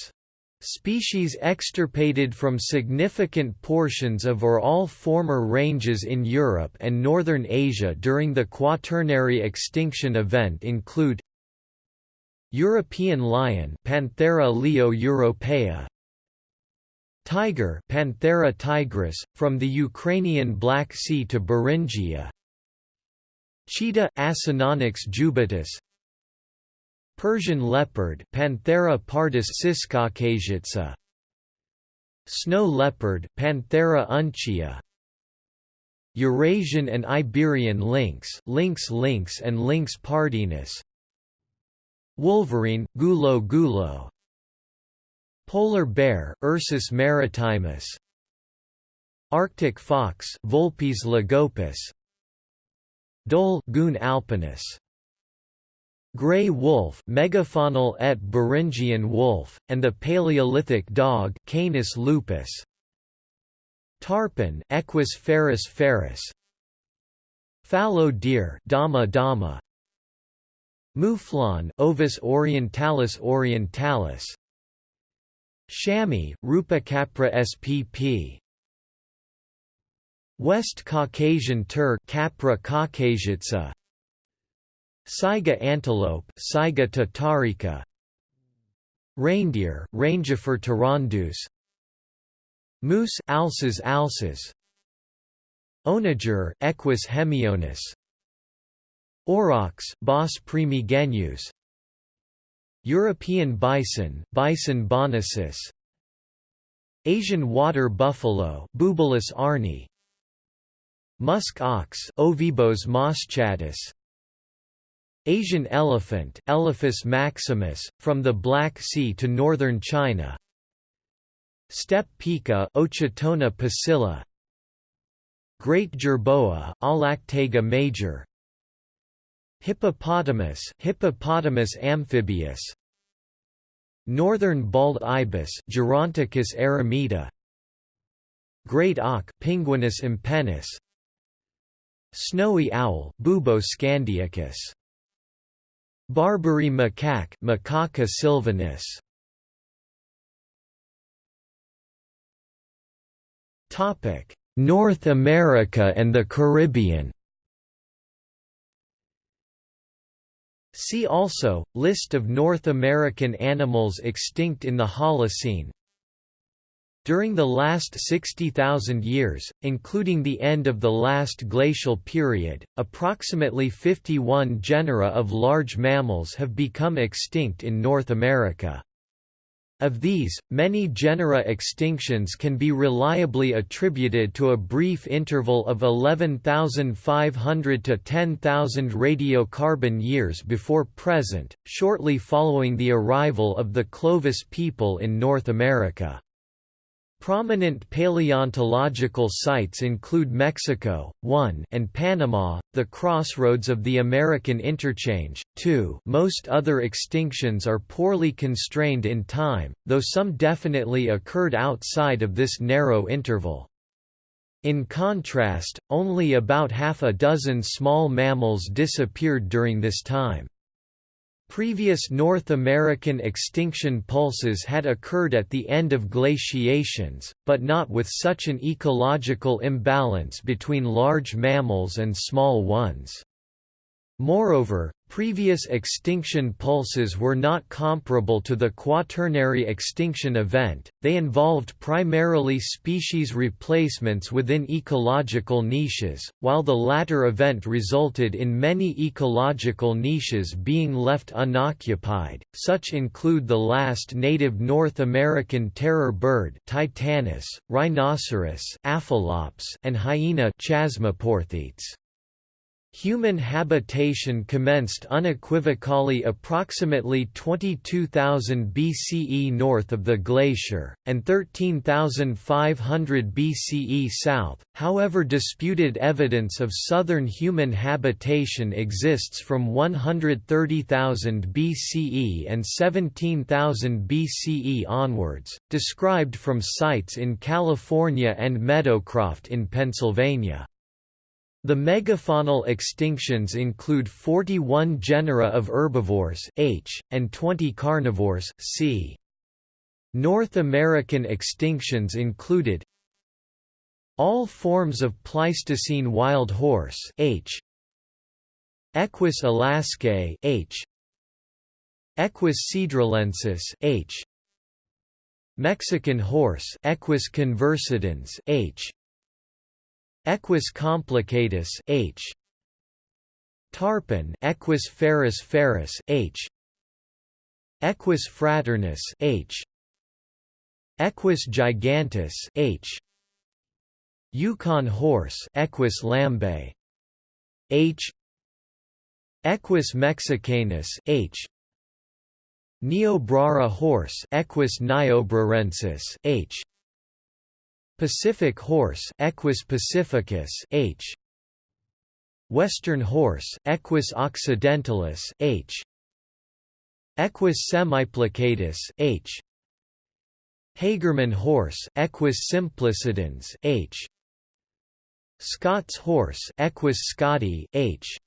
Species extirpated from significant portions of or all former ranges in Europe and northern Asia during the Quaternary extinction event include European lion Panthera leo europaea Tiger Panthera tigris, from the Ukrainian Black Sea to Beringia Cheetah Acinonyx jubatus Persian leopard Panthera pardus ciscaucasica Snow leopard Panthera uncia. Eurasian and Iberian lynx Lynx lynx and Lynx pardinus. Wolverine Gulo gulo. Polar bear Ursus maritimus. Arctic fox Vulpes lagopus Dhole Cuon alpinus Grey wolf Megafaunal et Beringian wolf, and the Paleolithic dog Canis lupus. Tarpan Equus ferus ferus. Fallow deer Dama dama. Mouflon Ovis orientalis orientalis. Chamois Rupicapra spp. West Caucasian tur Capra caucasica. Saiga antelope, Saiga tatarica Reindeer, Rangifer tarandus. Moose Alces alces. Onager, Equus hemionus Aurochs, Bos primigenius. European bison, Bison bonasus. Asian water buffalo Bubalus arnee. Musk ox Ovibos moschatus Asian elephant Elephas maximus, from the Black Sea to northern China. Steppe pika Ochotona pusilla Great jerboa Allactaga major. Hippopotamus Hippopotamus amphibius. Northern bald ibis Geronticus eremita. Great auk Pinguinus impennis. Snowy owl Bubo scandiacus Barbary macaque Macaca sylvanus. Topic: North America and the Caribbean. See also, List of North American animals extinct in the Holocene During the last 60,000 years, including the end of the last glacial period, approximately 51 genera of large mammals have become extinct in North America. Of these, many genera extinctions can be reliably attributed to a brief interval of 11,500 to 10,000 radiocarbon years before present, shortly following the arrival of the Clovis people in North America. Prominent paleontological sites include Mexico, 1 and Panama, the crossroads of the American Interchange, 2 most other extinctions are poorly constrained in time, though some definitely occurred outside of this narrow interval. In contrast, only about half a dozen small mammals disappeared during this time. Previous North American extinction pulses had occurred at the end of glaciations, but not with such an ecological imbalance between large mammals and small ones. Moreover, previous extinction pulses were not comparable to the Quaternary extinction event, they involved primarily species replacements within ecological niches, while the latter event resulted in many ecological niches being left unoccupied, such include the last native North American terror bird Titanis, rhinoceros and hyena Chasmaporthetes. Human habitation commenced unequivocally approximately 22,000 BCE north of the glacier, and 13,500 BCE south, however disputed evidence of southern human habitation exists from 130,000 BCE and 17,000 BCE onwards, described from sites in California and Meadowcroft in Pennsylvania. The megafaunal extinctions include 41 genera of herbivores H, and 20 carnivores C. North American extinctions included all forms of Pleistocene wild horse H, Equus alaskae H, Equus cedralensis H, Mexican horse Equus conversidens H, Equus complicatus H. Tarpan Equus ferus ferus H. Equus fraternus H. Equus giganteus H. Yukon horse Equus lambae H. Equus mexicanus H. Niobrara horse Equus niobrarensis H Pacific horse Equus pacificus H. Western horse Equus occidentalis H. Equus semiplicatus H. Hagerman horse Equus simplicidens H. Scots horse Equus scotti H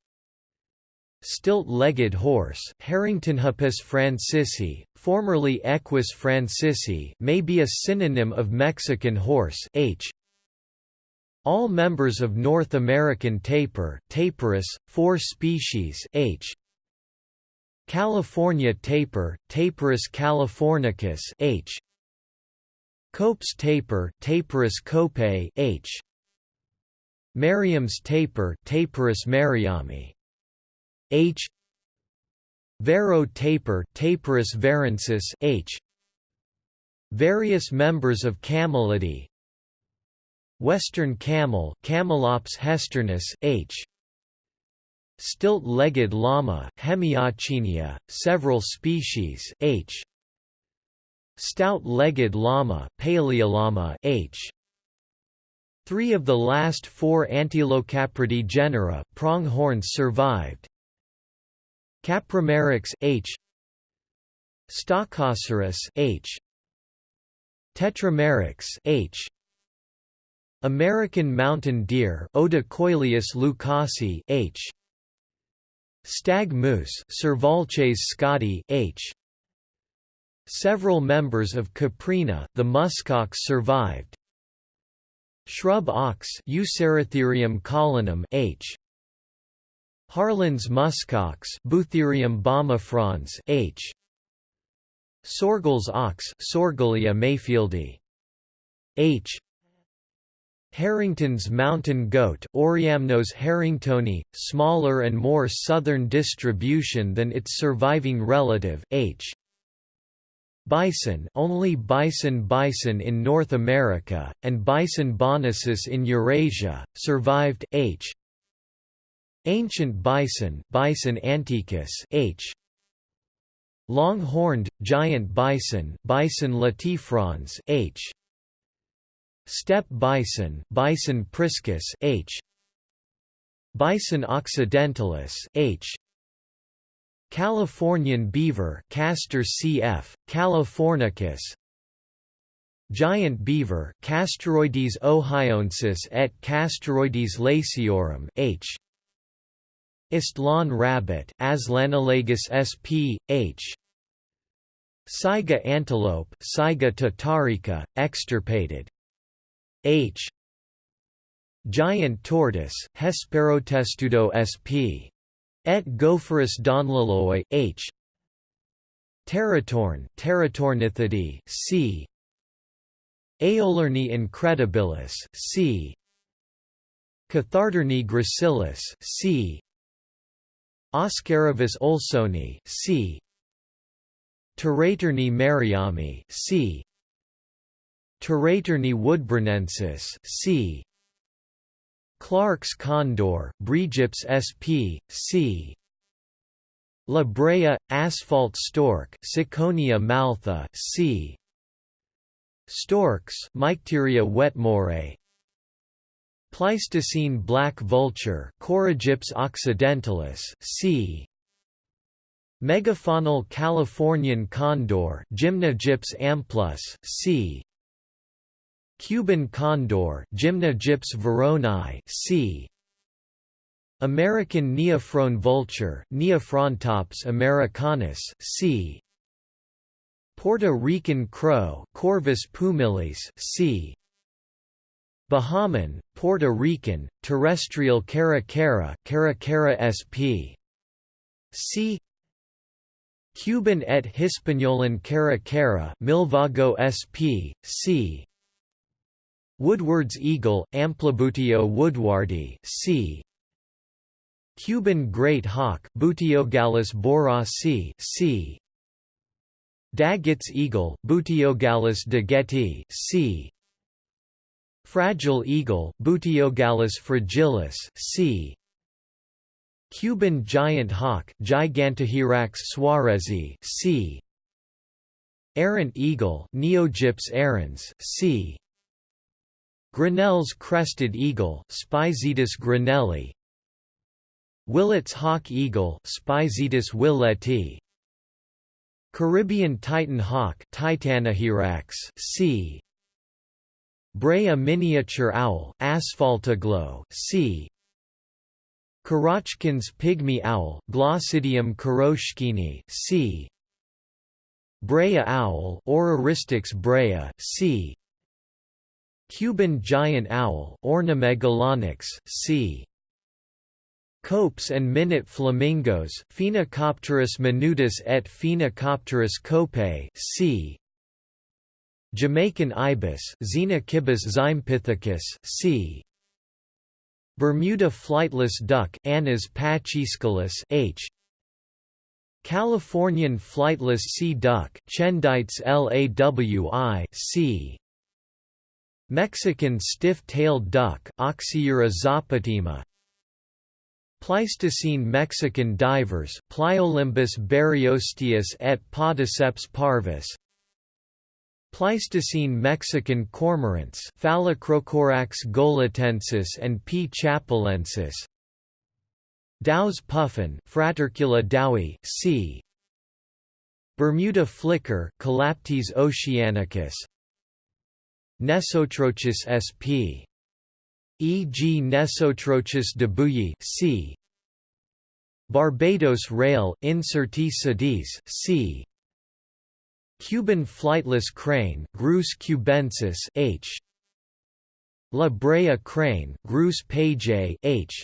Stilt-legged horse Harringtonhippus francesi, formerly Equus francesi may be a synonym of Mexican horse H. All members of North American tapir Tapirus, 4 species H. California tapir Tapirus californicus H. Cope's tapir Tapirus copei H. Merriam's tapir Tapirus merriami H. Varro tapir Tapirus varensis H. Various members of camelidae Western camel Camelops hesternus H. Stilt-legged llama Hemiauchenia, several species H. Stout-legged llama Palaeolama H. Three of the last four Antilocapridae genera pronghorns survived Capromeryx H. Stockoceros H. Tetrameryx H. American mountain deer Odocoileus lucasi H. Stag moose Cervalces scotti H. Several members of Caprina the muskox survived. Shrub ox Euceratherium collinum H Harlan's muskox Bootherium bombifrons H. Sorgel's ox Soergelia mayfieldi H. Harrington's mountain goat Oreamnos harringtoni, smaller and more southern distribution than its surviving relative, H. Bison only bison bison in North America, and bison bonasus in Eurasia, survived, H. Ancient bison Bison antiquus H. Long-horned, giant bison Bison latifrons H. Steppe bison Bison priscus H. Bison occidentalis H. Californian beaver Castor cf. californicus Giant beaver Castoroides ohioensis et Castoroides laciorum H. East lawn rabbit Aztlanolagus sp. H. Saiga antelope Saiga tatarica, extirpated. H. Giant tortoise Hesperotestudo sp. Et Gopherus donlaloi H. Teratorn Teratornithidae C. Aiolornis incredibilis C. Cathartornis gracilis C. Oscaravis olsoni c. Teratornis merriami c. Teratornis woodburnensis c. Clark's condor Breagyps sp. c. La Brea, asphalt stork Ciconia maltha c. Storks Mycteria wetmorei Pleistocene black vulture Coragyps occidentalis, c. Megafaunal Californian condor Gymnogyps amplus, c. Cuban condor Gymnogyps veronii, c. American neophron vulture Neophrontops americanus, c. Puerto Rican crow Corvus pumilis, c. Bahamian, Puerto Rican, terrestrial caracara Caracara sp. C. Cuban et Hispaniolan caracara Milvago sp. C. Woodward's eagle, Amplibuteo woodwardi c. Cuban great hawk Buteogallus borasi c. Daggett's eagle, Buteogallus daggetti c. Fragile eagle Buteogallus fragilis c. Cuban giant hawk Gigantohierax suarezi c. Errant eagle Neogyps errans c. Grinnell's crested eagle Spizaetus grinnelli Willet's hawk eagle Spizaetus willeti Caribbean titan hawk Titanohierax c. Brea miniature owl Asphaltoglaux, c. Korochkin's pygmy owl Glaucidium korochkini, c. Brea owl Oraristrix brea, c. Cuban giant owl Ornithomegalonyx, c. Copes and minute flamingos Phoenicopterus minutus et Phoenicopterus copei, c. Jamaican ibis Xenicibis xympithecus c. Bermuda flightless duck Anas pachyscelus H. Californian flightless sea duck Chendytes lawi c. Mexican stiff-tailed duck Oxyura zapatima Pleistocene Mexican divers Pliolymbus baryosteus et Podiceps parvus Pleistocene Mexican cormorants Phalacrocorax goletensis and P. chapelensis Dow's puffin Fratercula dowi c. Bermuda flicker Colaptes oceanicus Nesotrochis sp. E.g. Nesotrochis debouilly c. Barbados rail Incertae sedis c. Cuban flightless crane Grus cubensis H. La Brea crane Grus pagei H.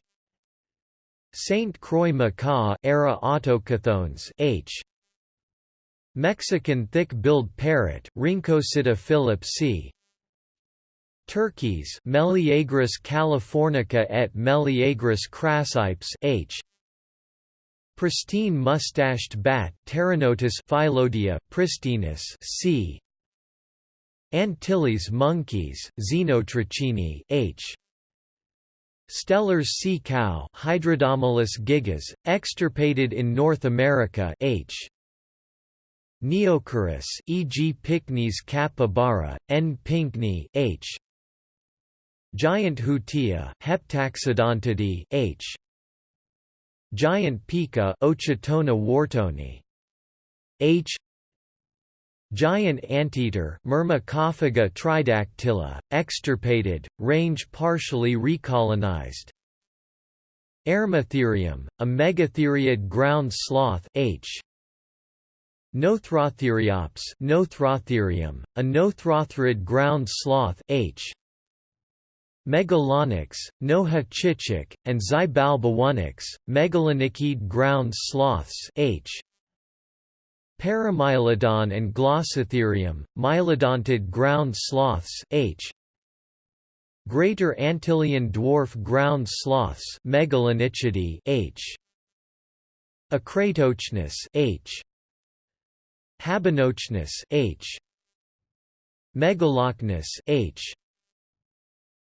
Saint Croix macaw era Autochthones H. Mexican thick-billed parrot, Rhynchocyta philip c. Turkeys Meleagris californica et Meleagris crassipes H. Pristine mustached bat, Pteronotus Phyllodia, pristinus c. Antilles monkeys, Xenotrichini H. Steller's sea cow Hydrodamalis gigas, extirpated in North America H. Neochoerus e.g. Pycnes capybara, N. pinkney H. Giant hutia Heptaxodontidae H. Giant pika Ochotona whartoni H. Giant anteater Myrmecophaga tridactyla, extirpated, range partially recolonized. Eremotherium, a megatheriid ground sloth H. Nothrotheriopsis Nothrotherium, a nothrotherid ground sloth H. Megalonyx, Nohochichak, and Xibalbaonyx, megalonychid ground sloths H. Paramylodon and Glossotherium, mylodontid ground sloths H. Greater Antillean dwarf ground sloths Megalonychidae H. Acratocnus H. Habanocnus H. Megalocnus H.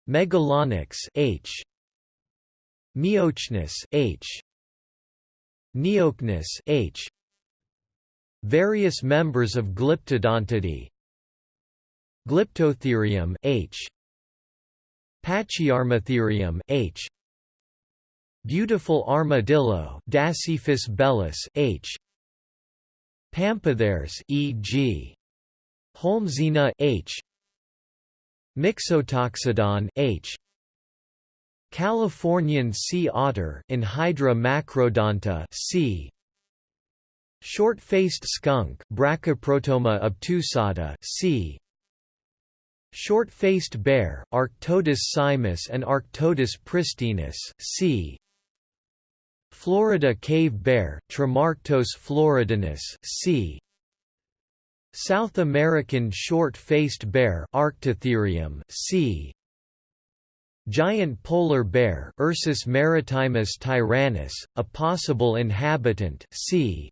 Megalonyx H. Miocnus H. Neocnus H. Various members of Glyptodontidae Glyptotherium H. Pachyarmatherium H. Beautiful armadillo Dasypus bellus H. Pampatheres e.g. Holmesina H. Mixotoxodon H. Californian sea otter Enhydra macrodonta C. Short-faced skunk Brachyprotoma obtusata c. Short-faced bear Arctodus simus and Arctodus pristinus c. Florida cave bear Tremarctos floridanus c. South American short-faced bear Arctotherium c. Giant polar bear Ursus maritimus tyrannus, a possible inhabitant c.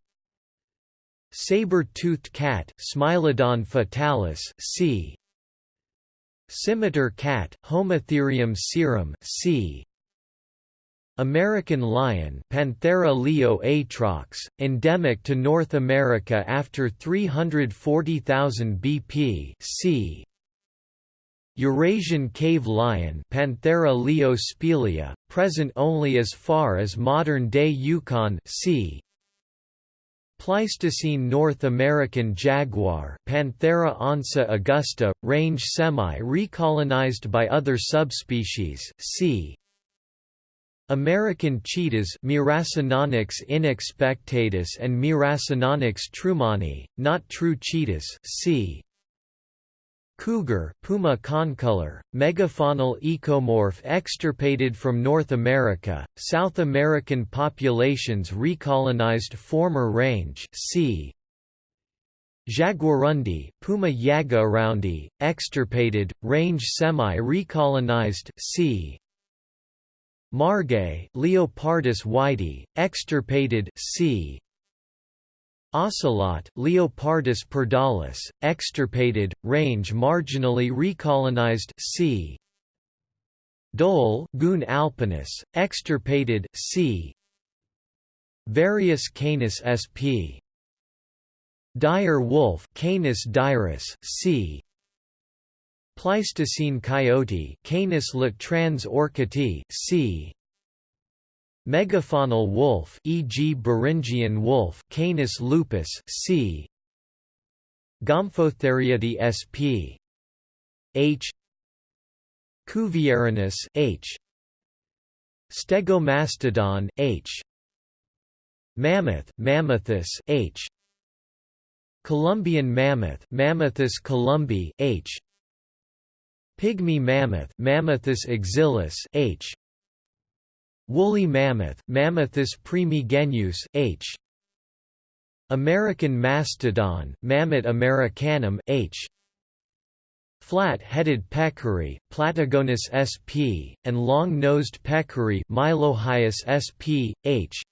Saber-toothed cat Smilodon fatalis c. Scimitar cat Homotherium serum c. American lion Panthera leo atrox, endemic to North America after 340,000 BP c. Eurasian cave lion Panthera leo spelaea, present only as far as modern-day Yukon c. Pleistocene North American jaguar Panthera onca augusta, range semi-recolonized by other subspecies, c. American cheetahs inexpectatus and Miracinonyx trumani, not true cheetahs c. Cougar Puma concolor, megafaunal ecomorph extirpated from North America, South American populations recolonized former range c. Jaguarundi Puma yagouaroundi, extirpated, range semi-recolonized c. Margay Leopardus wiedii, extirpated c. Ocelot Leopardus pardalis, extirpated, range marginally recolonized c. Dhole Cuon alpinus, extirpated c. Various Canis sp. Dire wolf Canis dirus, c. Pleistocene coyote Canis latrans orcutti, c. Megafaunal wolf e.g. Beringian wolf Canis lupus c. Gomphotheriidae sp. H. Cuvieronius H. Stegomastodon H. Mammoth Mammuthus H. Columbian mammoth Mammuthus columbi H. Pygmy mammoth Mammuthus exilis H. Woolly mammoth Mammuthus primigenius, H. American mastodon Mammut americanum, H. Flat-headed peccary, Platygonus sp, and long-nosed peccary, Mylohyus sp. H.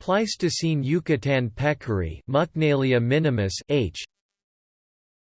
Pleistocene Yucatan peccary, Muknalia minimus, H.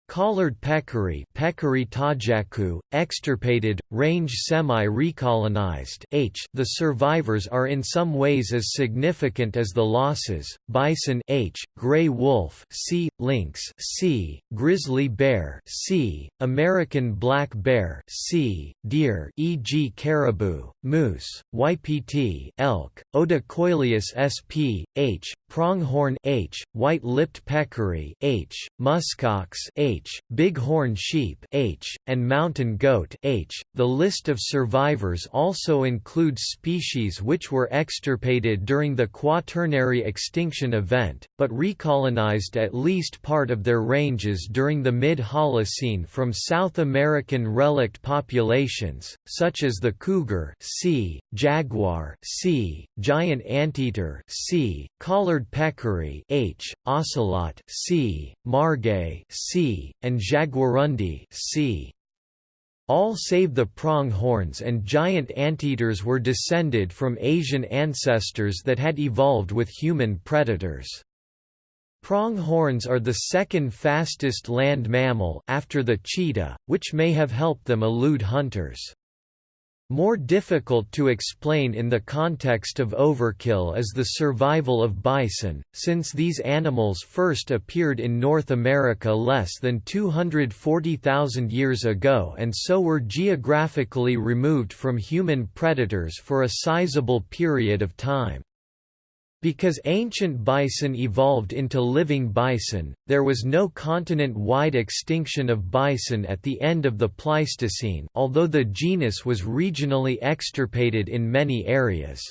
Collared peccary Pecari tajacu, extirpated, range semi-recolonized H. The survivors are in some ways as significant as the losses, bison H, gray wolf C, lynx C, grizzly bear C, American black bear C, deer e.g. caribou, moose, ypt elk, Odocoileus sp. H, pronghorn H, white-lipped peccary H, muskox H, bighorn sheep H, and mountain goat H. The list of survivors also includes species which were extirpated during the Quaternary extinction event, but recolonized at least part of their ranges during the mid-Holocene from South American relict populations, such as the cougar C, jaguar C, giant anteater C, collared peccary H, ocelot C, margay C, and jaguarundi C. All save the pronghorns and giant anteaters were descended from Asian ancestors that had evolved with human predators. Pronghorns are the second fastest land mammal after the cheetah, which may have helped them elude hunters. More difficult to explain in the context of overkill is the survival of bison, since these animals first appeared in North America less than 240,000 years ago and so were geographically removed from human predators for a sizable period of time. Because ancient bison evolved into living bison, there was no continent-wide extinction of bison at the end of the Pleistocene although the genus was regionally extirpated in many areas.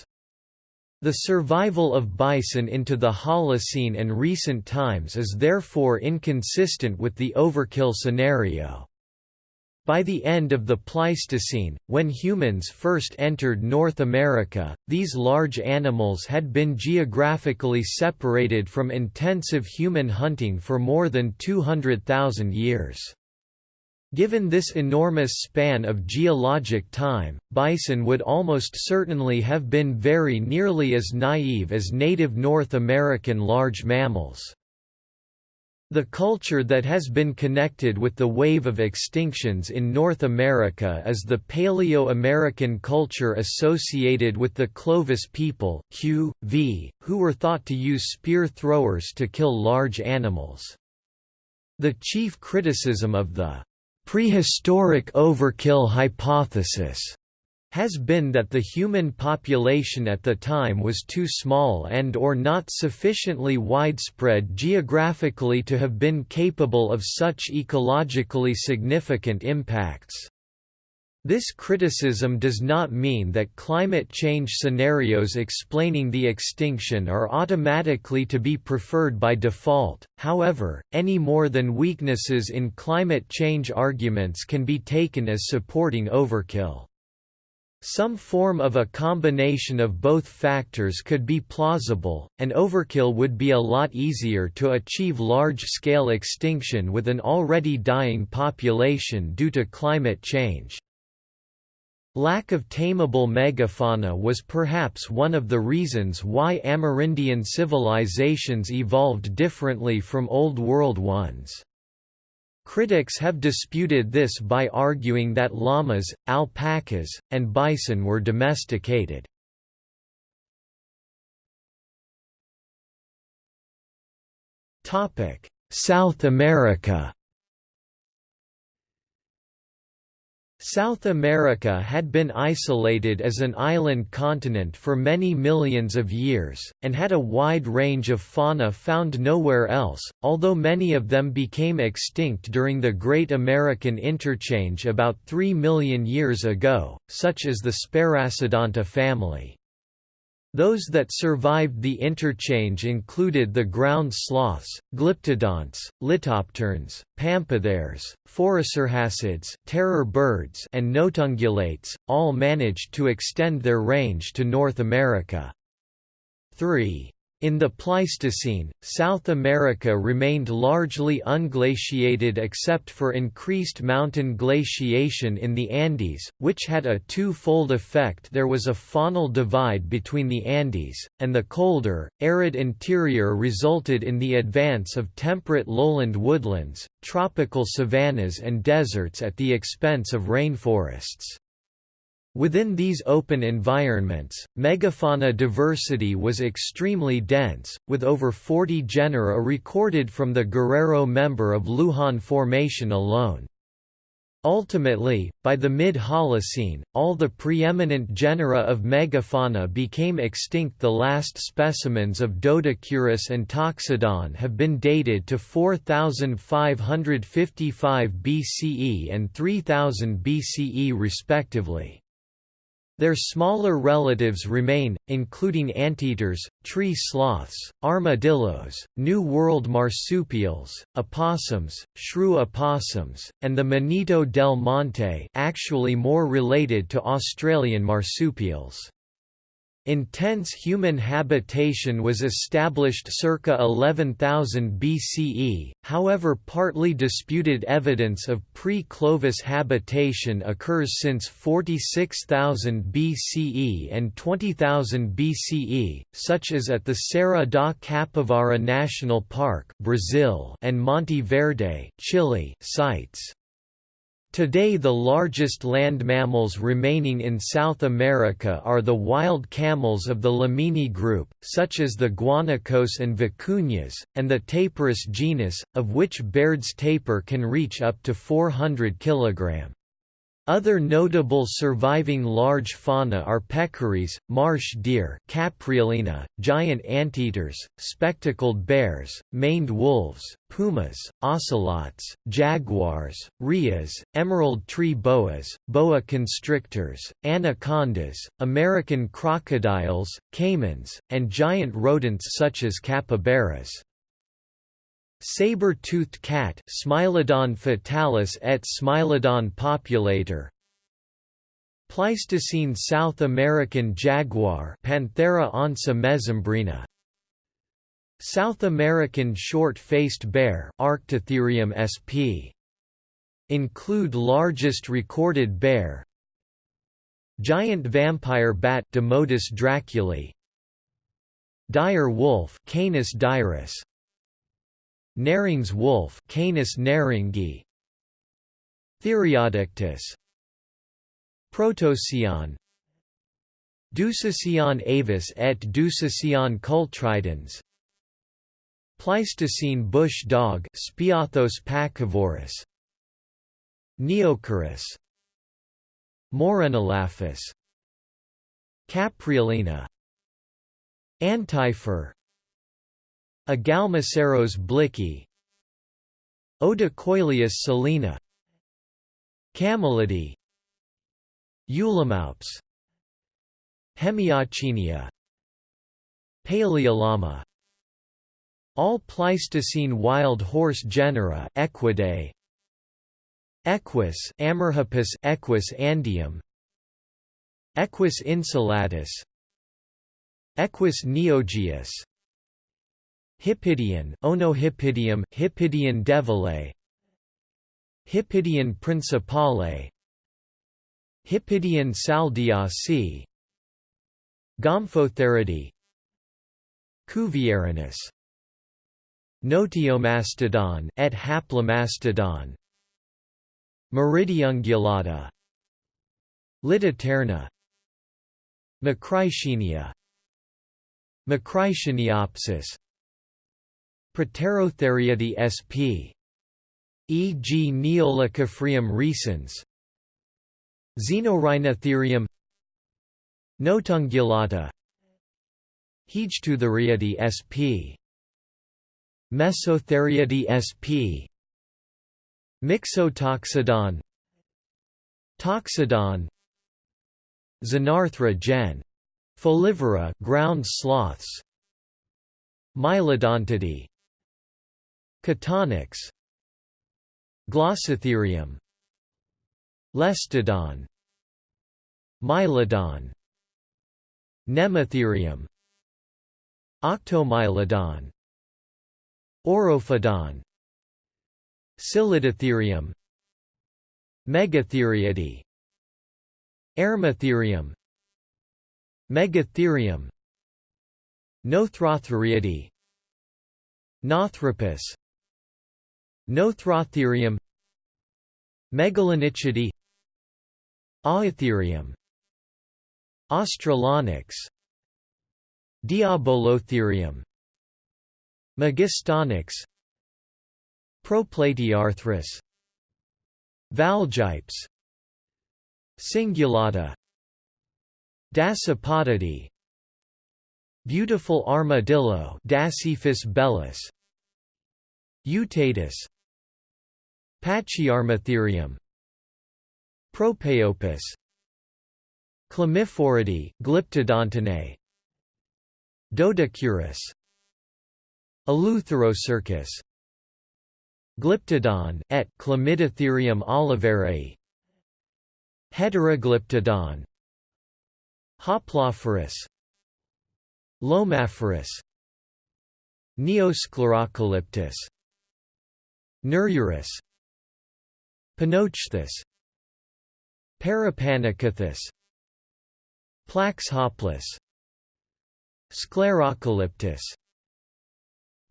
The survival of bison into the Holocene and recent times is therefore inconsistent with the overkill scenario. By the end of the Pleistocene, when humans first entered North America, these large animals had been geographically separated from intensive human hunting for more than 200,000 years. Given this enormous span of geologic time, bison would almost certainly have been very nearly as naive as native North American large mammals. The culture that has been connected with the wave of extinctions in North America is the Paleo-American culture associated with the Clovis people Q, v, who were thought to use spear throwers to kill large animals. The chief criticism of the prehistoric overkill hypothesis has been that the human population at the time was too small and or not sufficiently widespread geographically to have been capable of such ecologically significant impacts. This criticism does not mean that climate change scenarios explaining the extinction are automatically to be preferred by default, however, any more than weaknesses in climate change arguments can be taken as supporting overkill. Some form of a combination of both factors could be plausible, and overkill would be a lot easier to achieve large-scale extinction with an already dying population due to climate change. Lack of tameable megafauna was perhaps one of the reasons why Amerindian civilizations evolved differently from Old World ones. Critics have disputed this by arguing that llamas, alpacas, and bison were domesticated. South America South America had been isolated as an island continent for many millions of years, and had a wide range of fauna found nowhere else, although many of them became extinct during the Great American Interchange about 3 million years ago, such as the Sparassodonta family. Those that survived the interchange included the ground sloths, glyptodonts, litopterns, pampatheres, phorusrhacids terror birds and notungulates, all managed to extend their range to North America. 3. In the Pleistocene, South America remained largely unglaciated except for increased mountain glaciation in the Andes, which had a two-fold effect there was a faunal divide between the Andes, and the colder, arid interior resulted in the advance of temperate lowland woodlands, tropical savannas and deserts at the expense of rainforests. Within these open environments, megafauna diversity was extremely dense, with over 40 genera recorded from the Guerrero member of Lujan Formation alone. Ultimately, by the mid-Holocene, all the preeminent genera of megafauna became extinct the last specimens of Doedicurus and Toxodon have been dated to 4555 BCE and 3000 BCE respectively. Their smaller relatives remain, including anteaters, tree sloths, armadillos, New World marsupials, opossums, shrew opossums, and the Monito del Monte actually more related to Australian marsupials. Intense human habitation was established circa 11,000 BCE, however partly disputed evidence of pre-Clovis habitation occurs since 46,000 BCE and 20,000 BCE, such as at the Serra da Capivara National Park Brazil and Monte Verde Chile sites. Today the largest land mammals remaining in South America are the wild camels of the Lamini group, such as the guanacos and vicuñas, and the tapirus genus, of which Baird's tapir can reach up to 400 kg. Other notable surviving large fauna are peccaries, marsh deer Capreolina, giant anteaters, spectacled bears, maned wolves, pumas, ocelots, jaguars, rheas, emerald tree boas, boa constrictors, anacondas, American crocodiles, caimans, and giant rodents such as capybaras. Saber-toothed cat Smilodon fatalis et Smilodon populator. Pleistocene South American jaguar Panthera onca mesembrina. South American short-faced bear Arctotherium sp. Include largest recorded bear. Giant vampire bat Desmodus draculae Dire wolf Canis dirus Nehring's wolf Canis nehringi Theriodictis Protocyon Dusicyon avus et Dusicyon cultridens. Pleistocene bush dog Speothos pacivorus Neocorus. Morenelaphus Capreolina Antifer Agalmaceros blicki Odocoileus salina Camelidae Eulamaops Hemiauchenia Palaeolama. All Pleistocene wild horse genera Equidae. Equus Amerhippus Equus andium. Equus insulatus. Equus neogaeus Hippidion Onohippidium Hippidion devillei. Hippidion principale. Hippidion saldiasi Gomphotheriidae Cuvieronius. Notiomastodon et Haplomastodon. Meridiungulata Litopterna Macrauchenia Macraucheniopsis Proterotheriidae sp. e.g. Neolicaphrium recens Xenorhinotherium Notungulata Hegetotheriidae sp. Mesotheriidae sp. Mixotoxodon Toxodon Xenarthra gen. Folivora ground sloths Mylodontidae Catonyx Glossotherium. Lestodon. Mylodon. Nemotherium Octomylodon. Orophodon. Cylindrotherium Megatheriidae. Eremotherium Megatherium. Nothrotheriidae Nothropus Nothrotherium Megalonychidae Ahytherium Australonyx Diabolotherium Megistonyx Proplatyarthrus Valgypes Cingulata Dasypodidae Beautiful armadillo Dasypus bellus Eutatus Pachyarmatherium Propaeopus Chlamyphoridae Glyptodontinae Doedicurus Eleutherocercus Glyptodon et Chlamydotherium oliverae Heteroglyptodon Hoplophorus Lomaphorus Neosclerocalyptus Neuryurus Panochthys. Parapanicathus Plaxhaplous. Sclerocalyptus.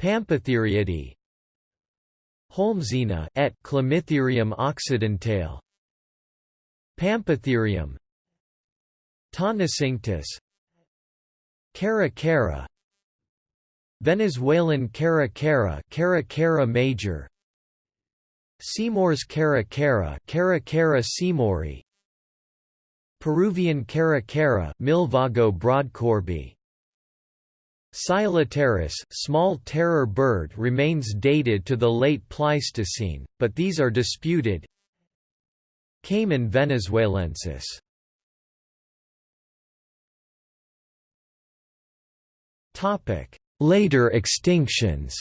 Pampatheriidae Holmesina et Chlamytherium occidentale. Pampatherium Tonicinctus Cara cara. Venezuelan cara cara cara cara major Seymour's cara cara cara cara Peruvian cara cara Milvago brodkorbi small terror bird remains dated to the late Pleistocene, but these are disputed. Caiman venezuelensis. Later extinctions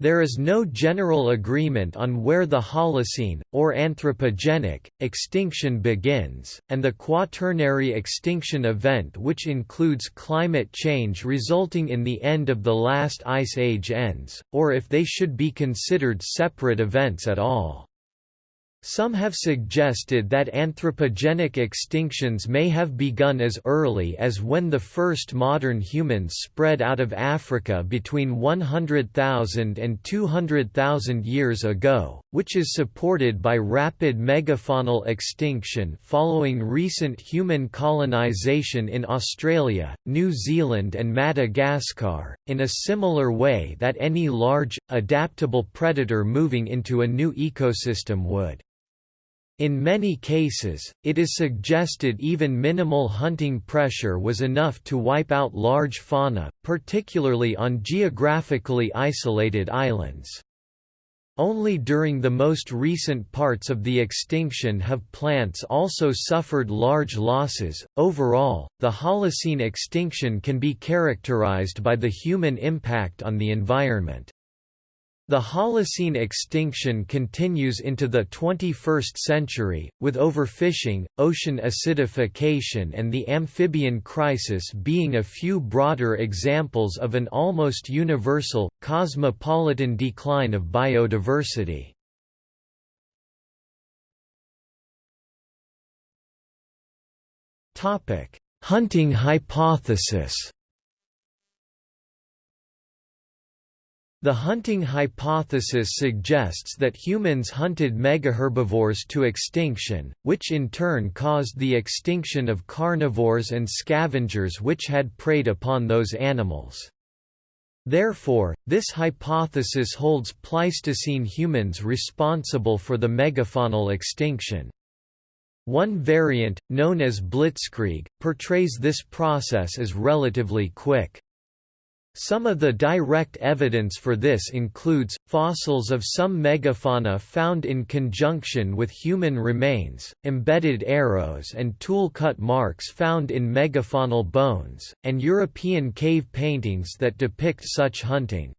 There is no general agreement on where the Holocene, or anthropogenic, extinction begins, and the Quaternary extinction event which includes climate change resulting in the end of the last ice age ends, or if they should be considered separate events at all. Some have suggested that anthropogenic extinctions may have begun as early as when the first modern humans spread out of Africa between 100,000 and 200,000 years ago, which is supported by rapid megafaunal extinction following recent human colonization in Australia, New Zealand and Madagascar, in a similar way that any large, adaptable predator moving into a new ecosystem would. In many cases, it is suggested even minimal hunting pressure was enough to wipe out large fauna, particularly on geographically isolated islands. Only during the most recent parts of the extinction have plants also suffered large losses. Overall, the Holocene extinction can be characterized by the human impact on the environment. The Holocene extinction continues into the 21st century, with overfishing, ocean acidification and the amphibian crisis being a few broader examples of an almost universal, cosmopolitan decline of biodiversity. Hunting hypothesis The hunting hypothesis suggests that humans hunted megaherbivores to extinction, which in turn caused the extinction of carnivores and scavengers which had preyed upon those animals. Therefore, this hypothesis holds Pleistocene humans responsible for the megafaunal extinction. One variant, known as blitzkrieg, portrays this process as relatively quick. Some of the direct evidence for this includes, fossils of some megafauna found in conjunction with human remains, embedded arrows and tool-cut marks found in megafaunal bones, and European cave paintings that depict such hunting.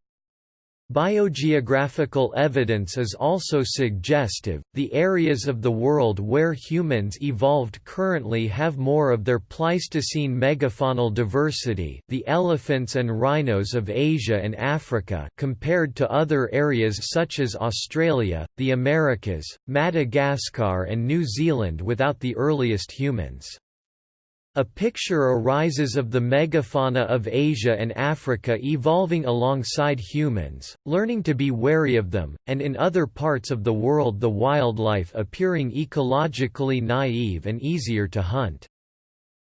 Biogeographical evidence is also suggestive. The areas of the world where humans evolved currently have more of their Pleistocene megafaunal diversity, the elephants and rhinos of Asia and Africa, compared to other areas such as Australia, the Americas, Madagascar, and New Zealand without the earliest humans. A picture arises of the megafauna of Asia and Africa evolving alongside humans, learning to be wary of them, and in other parts of the world the wildlife appearing ecologically naive and easier to hunt.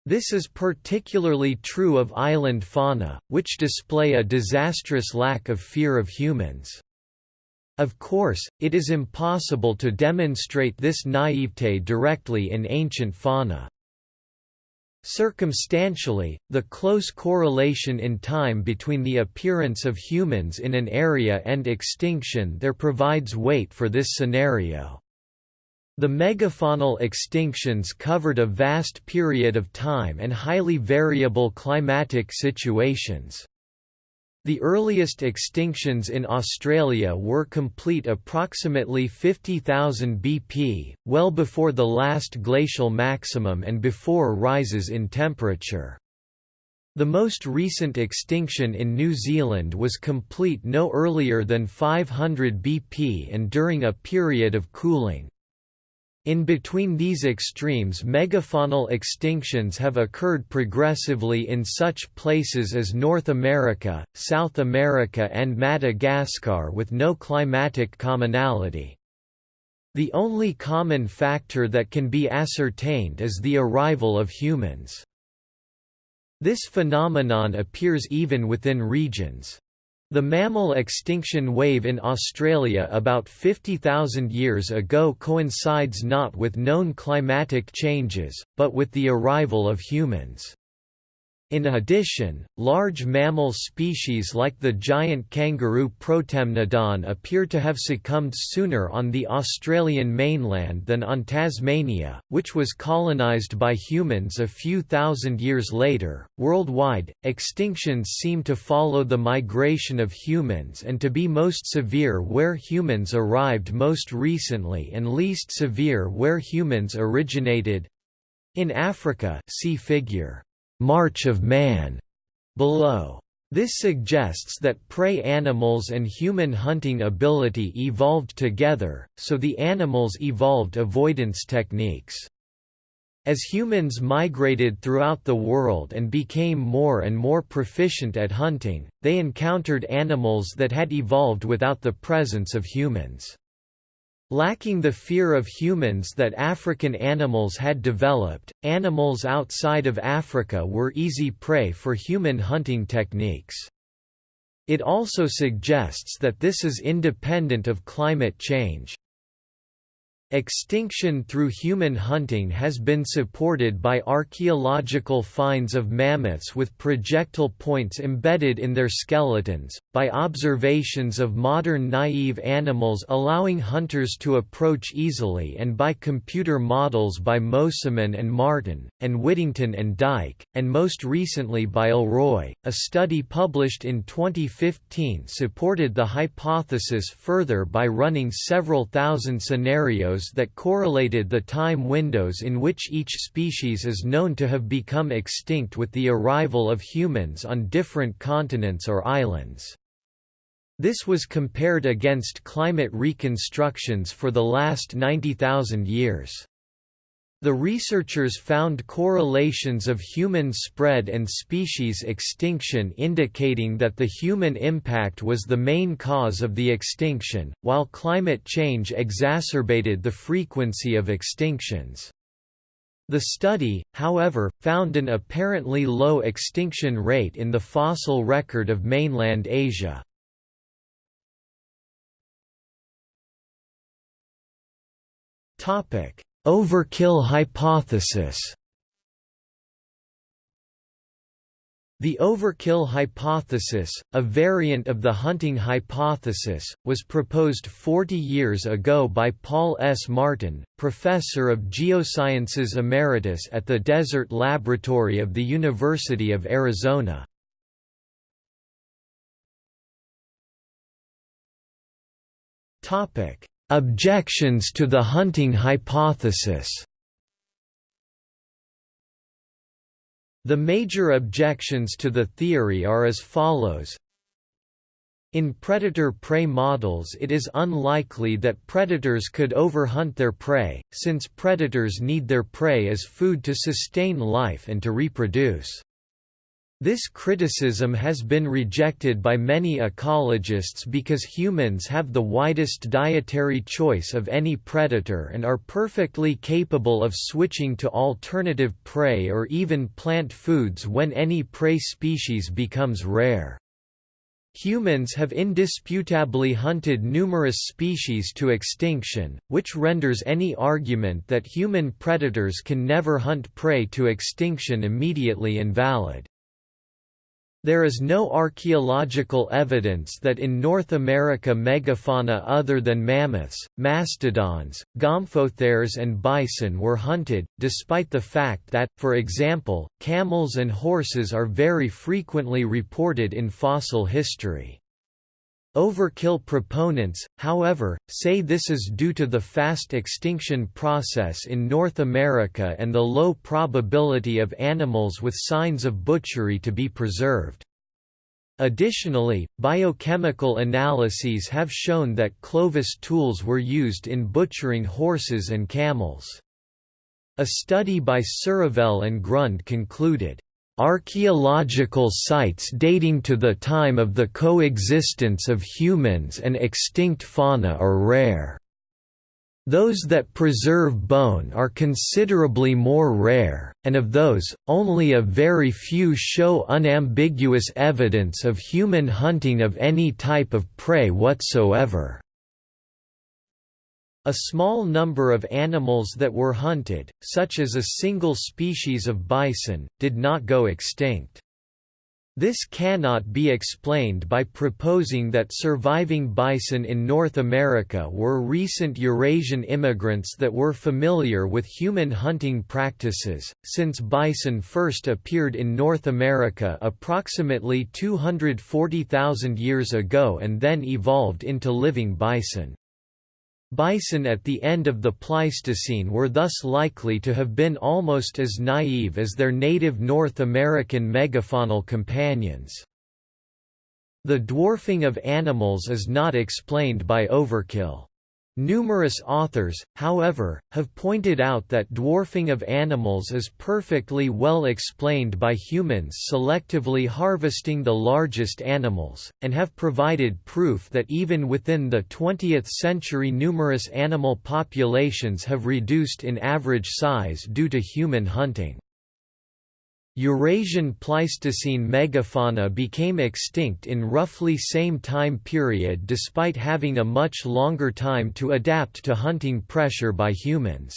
This is particularly true of island fauna, which display a disastrous lack of fear of humans. Of course, it is impossible to demonstrate this naivete directly in ancient fauna. Circumstantially, the close correlation in time between the appearance of humans in an area and extinction there provides weight for this scenario. The megafaunal extinctions covered a vast period of time and highly variable climatic situations. The earliest extinctions in Australia were complete approximately 50,000 BP, well before the last glacial maximum and before rises in temperature. The most recent extinction in New Zealand was complete no earlier than 500 BP and during a period of cooling. In between these extremes megafaunal extinctions have occurred progressively in such places as North America, South America and Madagascar with no climatic commonality. The only common factor that can be ascertained is the arrival of humans. This phenomenon appears even within regions. The mammal extinction wave in Australia about 50,000 years ago coincides not with known climatic changes, but with the arrival of humans. In addition, large mammal species like the giant kangaroo Protemnodon appear to have succumbed sooner on the Australian mainland than on Tasmania, which was colonised by humans a few thousand years later. Worldwide, extinctions seem to follow the migration of humans and to be most severe where humans arrived most recently and least severe where humans originated. In Africa, see figure March of Man below. This suggests that prey animals and human hunting ability evolved together, so the animals evolved avoidance techniques. As humans migrated throughout the world and became more and more proficient at hunting, they encountered animals that had evolved without the presence of humans. Lacking the fear of humans that African animals had developed, animals outside of Africa were easy prey for human hunting techniques. It also suggests that this is independent of climate change. Extinction through human hunting has been supported by archaeological finds of mammoths with projectile points embedded in their skeletons, by observations of modern naive animals allowing hunters to approach easily and by computer models by Mosimann and Martin, and Whittington and Dyke, and most recently by Alroy. A study published in 2015 supported the hypothesis further by running several thousand scenarios that correlated the time windows in which each species is known to have become extinct with the arrival of humans on different continents or islands. This was compared against climate reconstructions for the last 90,000 years. The researchers found correlations of human spread and species extinction indicating that the human impact was the main cause of the extinction, while climate change exacerbated the frequency of extinctions. The study, however, found an apparently low extinction rate in the fossil record of mainland Asia. Topic Overkill hypothesis The overkill hypothesis, a variant of the hunting hypothesis, was proposed 40 years ago by Paul S. Martin, professor of geosciences emeritus at the Desert Laboratory of the University of Arizona. Objections to the hunting hypothesis The major objections to the theory are as follows. In predator-prey models it is unlikely that predators could overhunt their prey, since predators need their prey as food to sustain life and to reproduce. This criticism has been rejected by many ecologists because humans have the widest dietary choice of any predator and are perfectly capable of switching to alternative prey or even plant foods when any prey species becomes rare. Humans have indisputably hunted numerous species to extinction, which renders any argument that human predators can never hunt prey to extinction immediately invalid. There is no archaeological evidence that in North America megafauna other than mammoths, mastodons, gomphotheres and bison were hunted, despite the fact that, for example, camels and horses are very frequently reported in fossil history. Overkill proponents, however, say this is due to the fast extinction process in North America and the low probability of animals with signs of butchery to be preserved. Additionally, biochemical analyses have shown that Clovis tools were used in butchering horses and camels. A study by Surovell and Grund concluded, Archaeological sites dating to the time of the coexistence of humans and extinct fauna are rare. Those that preserve bone are considerably more rare, and of those, only a very few show unambiguous evidence of human hunting of any type of prey whatsoever. A small number of animals that were hunted, such as a single species of bison, did not go extinct. This cannot be explained by proposing that surviving bison in North America were recent Eurasian immigrants that were familiar with human hunting practices, since bison first appeared in North America approximately 240,000 years ago and then evolved into living bison. Bison at the end of the Pleistocene were thus likely to have been almost as naive as their native North American megafaunal companions. The dwarfing of animals is not explained by overkill. Numerous authors, however, have pointed out that dwarfing of animals is perfectly well explained by humans selectively harvesting the largest animals, and have provided proof that even within the 20th century numerous animal populations have reduced in average size due to human hunting. Eurasian Pleistocene megafauna became extinct in roughly same time period despite having a much longer time to adapt to hunting pressure by humans.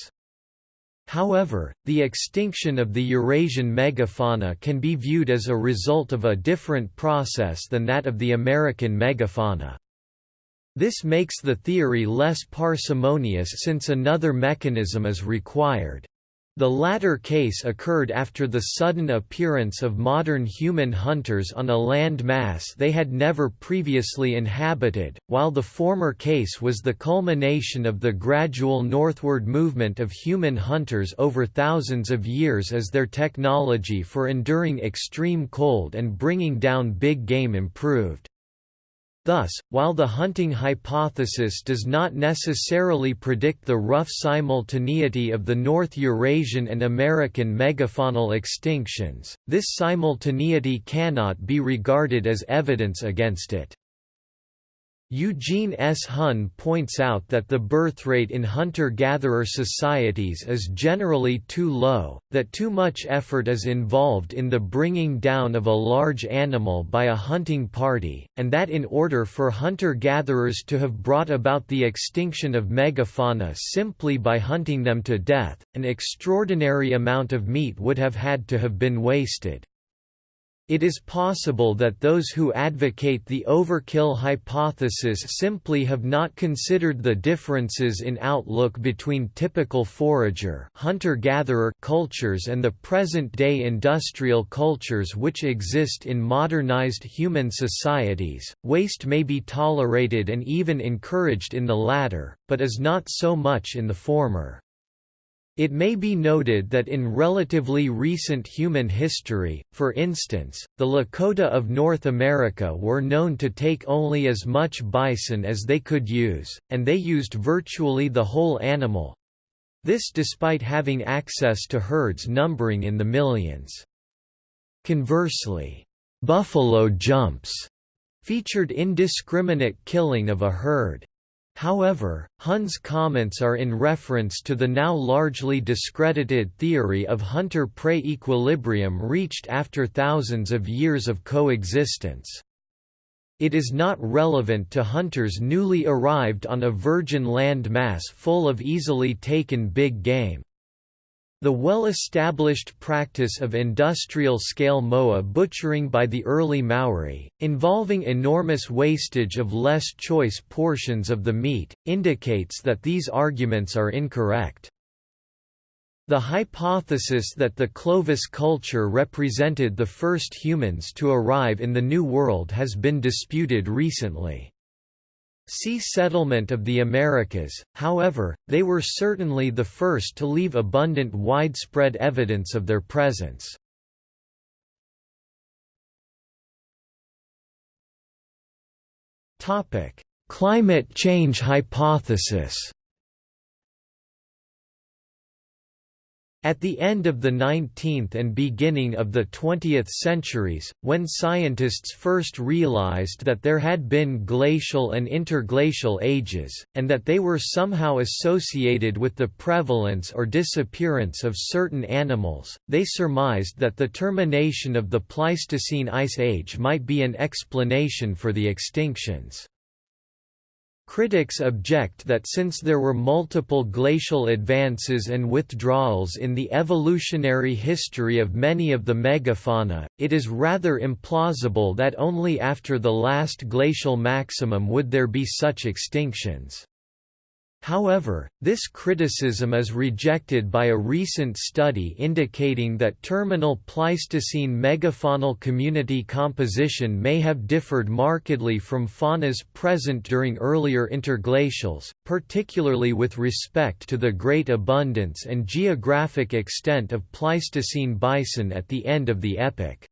However, the extinction of the Eurasian megafauna can be viewed as a result of a different process than that of the American megafauna. This makes the theory less parsimonious since another mechanism is required. The latter case occurred after the sudden appearance of modern human hunters on a land mass they had never previously inhabited, while the former case was the culmination of the gradual northward movement of human hunters over thousands of years as their technology for enduring extreme cold and bringing down big game improved. Thus, while the hunting hypothesis does not necessarily predict the rough simultaneity of the North Eurasian and American megafaunal extinctions, this simultaneity cannot be regarded as evidence against it. Eugene S. Hunn points out that the birth rate in hunter-gatherer societies is generally too low, that too much effort is involved in the bringing down of a large animal by a hunting party, and that in order for hunter-gatherers to have brought about the extinction of megafauna simply by hunting them to death, an extraordinary amount of meat would have had to have been wasted. It is possible that those who advocate the overkill hypothesis simply have not considered the differences in outlook between typical forager hunter-gatherer cultures and the present-day industrial cultures which exist in modernized human societies. Waste may be tolerated and even encouraged in the latter, but is not so much in the former. It may be noted that in relatively recent human history, for instance, the Lakota of North America were known to take only as much bison as they could use, and they used virtually the whole animal. This despite having access to herds numbering in the millions. Conversely, buffalo jumps featured indiscriminate killing of a herd. However, Hunn's comments are in reference to the now largely discredited theory of hunter-prey equilibrium reached after thousands of years of coexistence. It is not relevant to hunters newly arrived on a virgin land mass full of easily taken big game. The well-established practice of industrial-scale moa butchering by the early Maori, involving enormous wastage of less choice portions of the meat, indicates that these arguments are incorrect. The hypothesis that the Clovis culture represented the first humans to arrive in the New World has been disputed recently. See Settlement of the Americas, however, they were certainly the first to leave abundant widespread evidence of their presence. Climate change hypothesis At the end of the 19th and beginning of the 20th centuries, when scientists first realized that there had been glacial and interglacial ages, and that they were somehow associated with the prevalence or disappearance of certain animals, they surmised that the termination of the Pleistocene Ice Age might be an explanation for the extinctions. Critics object that since there were multiple glacial advances and withdrawals in the evolutionary history of many of the megafauna, it is rather implausible that only after the last glacial maximum would there be such extinctions. However, this criticism is rejected by a recent study indicating that terminal Pleistocene megafaunal community composition may have differed markedly from faunas present during earlier interglacials, particularly with respect to the great abundance and geographic extent of Pleistocene bison at the end of the epoch.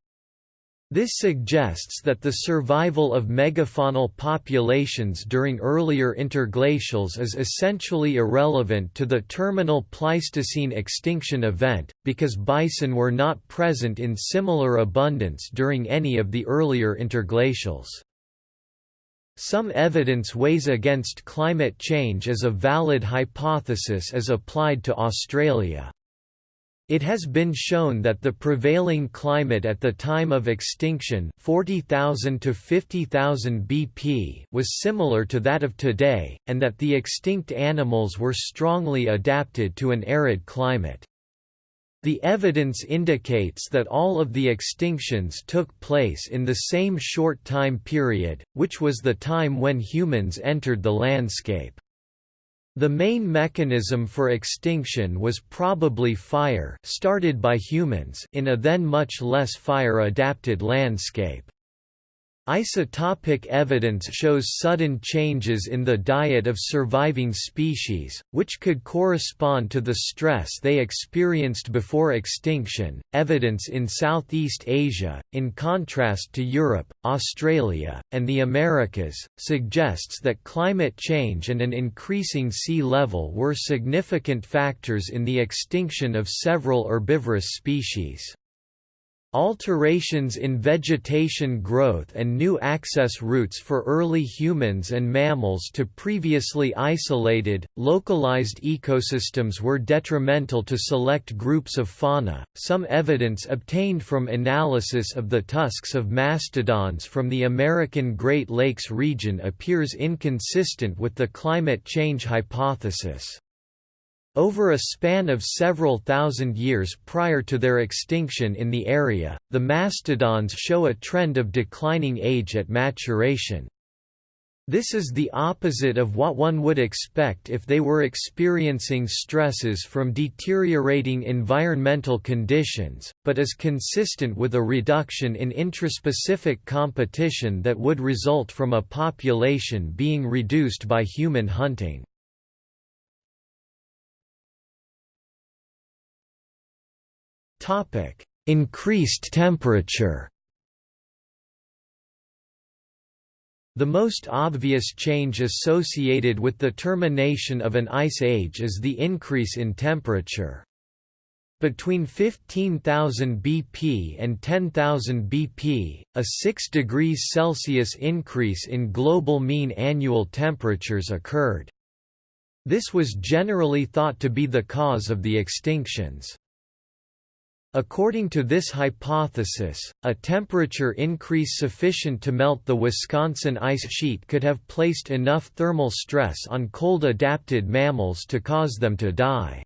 This suggests that the survival of megafaunal populations during earlier interglacials is essentially irrelevant to the terminal Pleistocene extinction event, because bison were not present in similar abundance during any of the earlier interglacials. Some evidence weighs against climate change as a valid hypothesis as applied to Australia. It has been shown that the prevailing climate at the time of extinction 40,000 to 50,000 BP was similar to that of today, and that the extinct animals were strongly adapted to an arid climate. The evidence indicates that all of the extinctions took place in the same short time period, which was the time when humans entered the landscape. The main mechanism for extinction was probably fire started by humans in a then much less fire-adapted landscape. Isotopic evidence shows sudden changes in the diet of surviving species, which could correspond to the stress they experienced before extinction. Evidence in Southeast Asia, in contrast to Europe, Australia, and the Americas, suggests that climate change and an increasing sea level were significant factors in the extinction of several herbivorous species. Alterations in vegetation growth and new access routes for early humans and mammals to previously isolated, localized ecosystems were detrimental to select groups of fauna. Some evidence obtained from analysis of the tusks of mastodons from the American Great Lakes region appears inconsistent with the climate change hypothesis. Over a span of several thousand years prior to their extinction in the area, the mastodons show a trend of declining age at maturation. This is the opposite of what one would expect if they were experiencing stresses from deteriorating environmental conditions, but is consistent with a reduction in intraspecific competition that would result from a population being reduced by human hunting. Topic: Increased temperature. The most obvious change associated with the termination of an ice age is the increase in temperature. Between 15,000 BP and 10,000 BP, a 6 degrees Celsius increase in global mean annual temperatures occurred. This was generally thought to be the cause of the extinctions. According to this hypothesis, a temperature increase sufficient to melt the Wisconsin ice sheet could have placed enough thermal stress on cold-adapted mammals to cause them to die.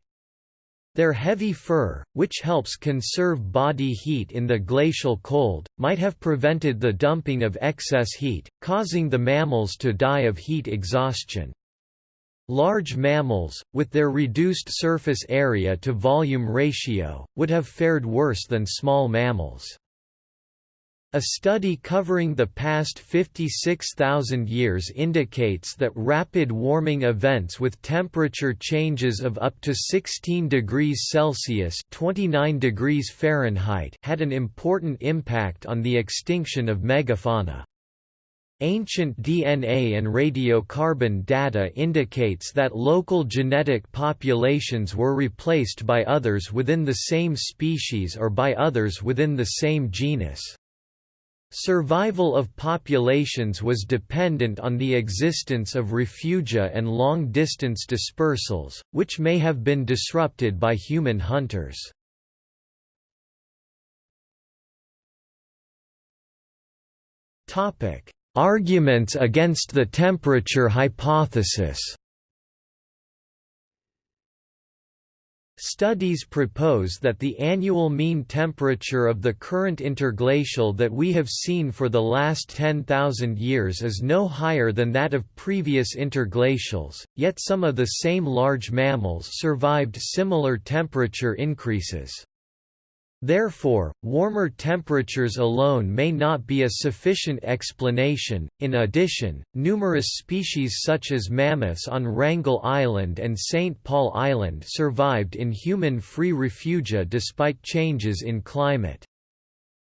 Their heavy fur, which helps conserve body heat in the glacial cold, might have prevented the dumping of excess heat, causing the mammals to die of heat exhaustion. Large mammals, with their reduced surface area to volume ratio, would have fared worse than small mammals. A study covering the past 56,000 years indicates that rapid warming events with temperature changes of up to 16 degrees Celsius (29 degrees Fahrenheit) had an important impact on the extinction of megafauna. Ancient DNA and radiocarbon data indicates that local genetic populations were replaced by others within the same species or by others within the same genus. Survival of populations was dependent on the existence of refugia and long-distance dispersals, which may have been disrupted by human hunters. Topic: Arguments against the temperature hypothesis Studies propose that the annual mean temperature of the current interglacial that we have seen for the last 10,000 years is no higher than that of previous interglacials, yet some of the same large mammals survived similar temperature increases. Therefore, warmer temperatures alone may not be a sufficient explanation. In addition, numerous species such as mammoths on Wrangel Island and St. Paul Island survived in human-free refugia despite changes in climate.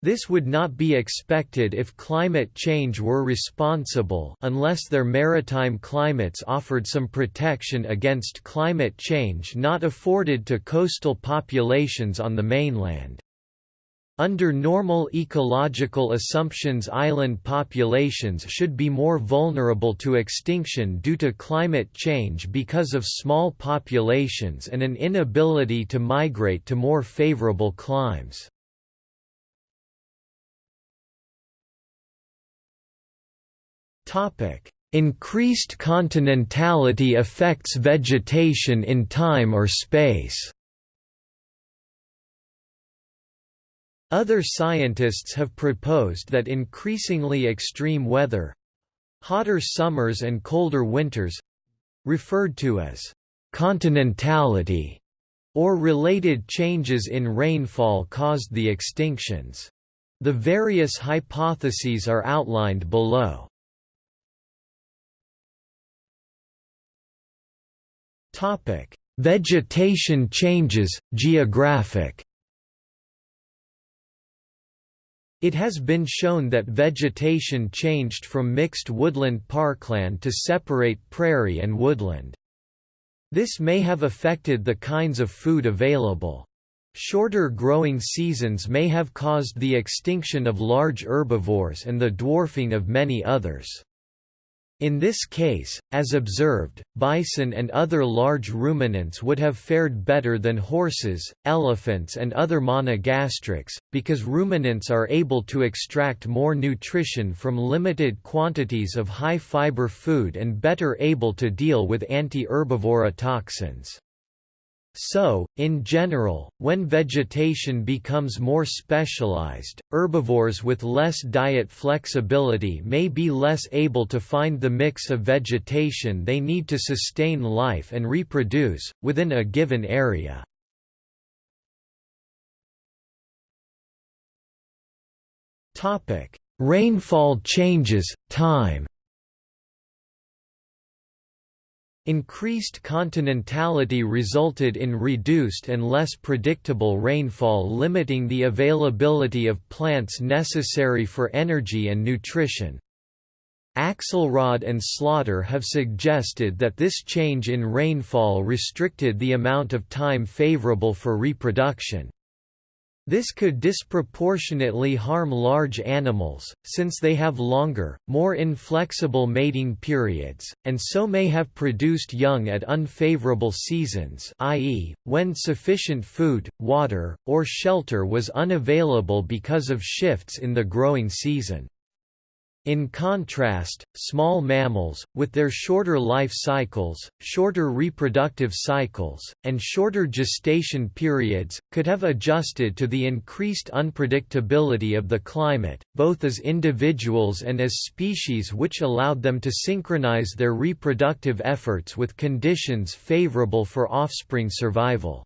This would not be expected if climate change were responsible unless their maritime climates offered some protection against climate change not afforded to coastal populations on the mainland. Under normal ecological assumptions island populations should be more vulnerable to extinction due to climate change because of small populations and an inability to migrate to more favorable climes. Topic: Increased continentality affects vegetation in time or space. Other scientists have proposed that increasingly extreme weather hotter summers and colder winters referred to as continentality or related changes in rainfall caused the extinctions. The various hypotheses are outlined below. Topic: Vegetation changes, geographic. It has been shown that vegetation changed from mixed woodland parkland to separate prairie and woodland. This may have affected the kinds of food available. Shorter growing seasons may have caused the extinction of large herbivores and the dwarfing of many others. In this case, as observed, bison and other large ruminants would have fared better than horses, elephants and other monogastrics, because ruminants are able to extract more nutrition from limited quantities of high-fiber food and better able to deal with anti-herbivory toxins. So, in general, when vegetation becomes more specialized, herbivores with less diet flexibility may be less able to find the mix of vegetation they need to sustain life and reproduce, within a given area. Rainfall changes, time Increased continentality resulted in reduced and less predictable rainfall limiting the availability of plants necessary for energy and nutrition. Axelrod and Slaughter have suggested that this change in rainfall restricted the amount of time favorable for reproduction. This could disproportionately harm large animals, since they have longer, more inflexible mating periods, and so may have produced young at unfavorable seasons i.e., when sufficient food, water, or shelter was unavailable because of shifts in the growing season. In contrast, small mammals, with their shorter life cycles, shorter reproductive cycles, and shorter gestation periods, could have adjusted to the increased unpredictability of the climate, both as individuals and as species which allowed them to synchronize their reproductive efforts with conditions favorable for offspring survival.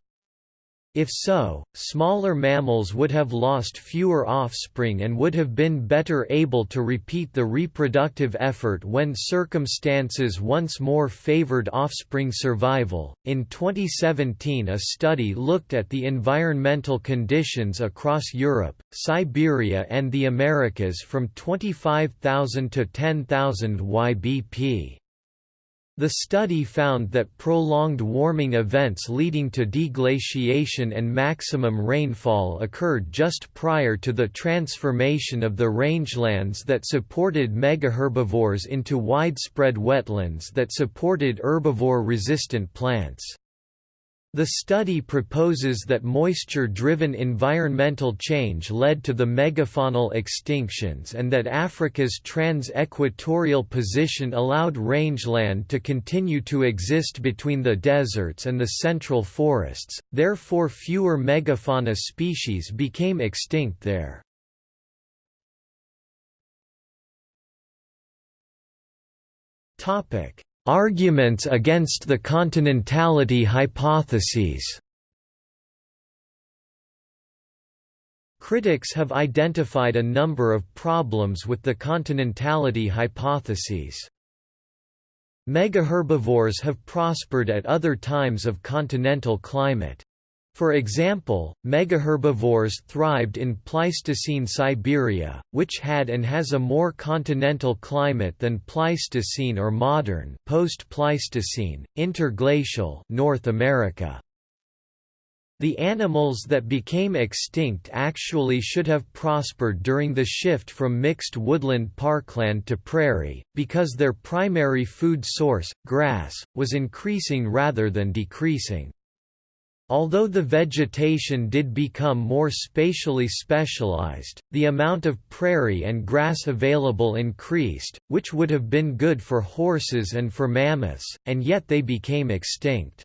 If so, smaller mammals would have lost fewer offspring and would have been better able to repeat the reproductive effort when circumstances once more favored offspring survival. In 2017, a study looked at the environmental conditions across Europe, Siberia, and the Americas from 25,000 to 10,000 YBP. The study found that prolonged warming events leading to deglaciation and maximum rainfall occurred just prior to the transformation of the rangelands that supported megaherbivores into widespread wetlands that supported herbivore-resistant plants. The study proposes that moisture-driven environmental change led to the megafaunal extinctions and that Africa's trans-equatorial position allowed rangeland to continue to exist between the deserts and the central forests, therefore fewer megafauna species became extinct there. Topic: Arguments against the continentality hypotheses Critics have identified a number of problems with the continentality hypotheses. Megaherbivores have prospered at other times of continental climate. For example, megaherbivores thrived in Pleistocene Siberia, which had and has a more continental climate than Pleistocene or modern post-Pleistocene, interglacial North America. The animals that became extinct actually should have prospered during the shift from mixed woodland parkland to prairie, because their primary food source, grass, was increasing rather than decreasing. Although the vegetation did become more spatially specialized, the amount of prairie and grass available increased, which would have been good for horses and for mammoths, and yet they became extinct.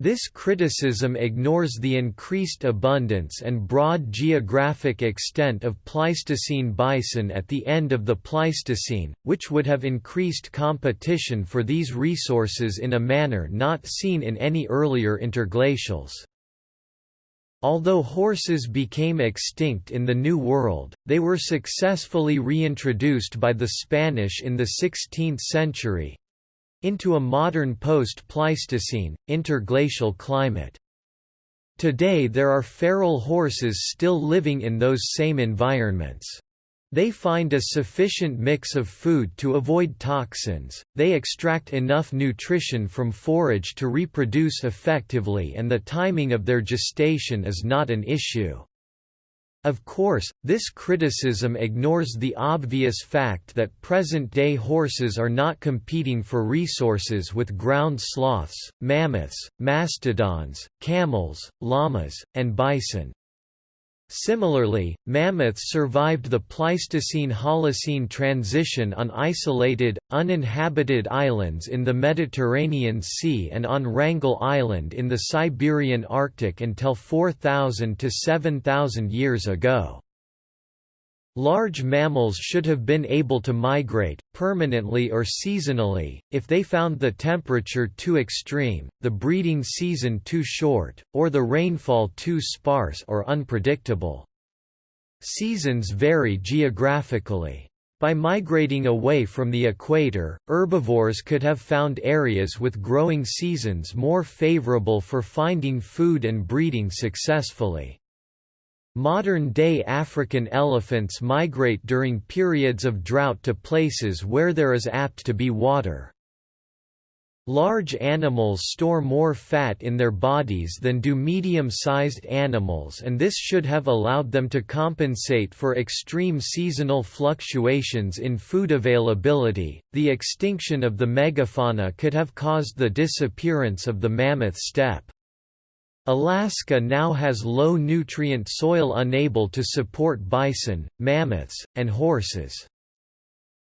This criticism ignores the increased abundance and broad geographic extent of Pleistocene bison at the end of the Pleistocene, which would have increased competition for these resources in a manner not seen in any earlier interglacials. Although horses became extinct in the New World, they were successfully reintroduced by the Spanish in the 16th century, into a modern post-Pleistocene, interglacial climate. Today there are feral horses still living in those same environments. They find a sufficient mix of food to avoid toxins, they extract enough nutrition from forage to reproduce effectively and the timing of their gestation is not an issue. Of course, this criticism ignores the obvious fact that present-day horses are not competing for resources with ground sloths, mammoths, mastodons, camels, llamas, and bison. Similarly, mammoths survived the Pleistocene–Holocene transition on isolated, uninhabited islands in the Mediterranean Sea and on Wrangel Island in the Siberian Arctic until 4,000 to 7,000 years ago. Large mammals should have been able to migrate, permanently or seasonally, if they found the temperature too extreme, the breeding season too short, or the rainfall too sparse or unpredictable. Seasons vary geographically. By migrating away from the equator, herbivores could have found areas with growing seasons more favorable for finding food and breeding successfully. Modern-day African elephants migrate during periods of drought to places where there is apt to be water. Large animals store more fat in their bodies than do medium-sized animals and this should have allowed them to compensate for extreme seasonal fluctuations in food availability. The extinction of the megafauna could have caused the disappearance of the mammoth steppe. Alaska now has low-nutrient soil unable to support bison, mammoths, and horses.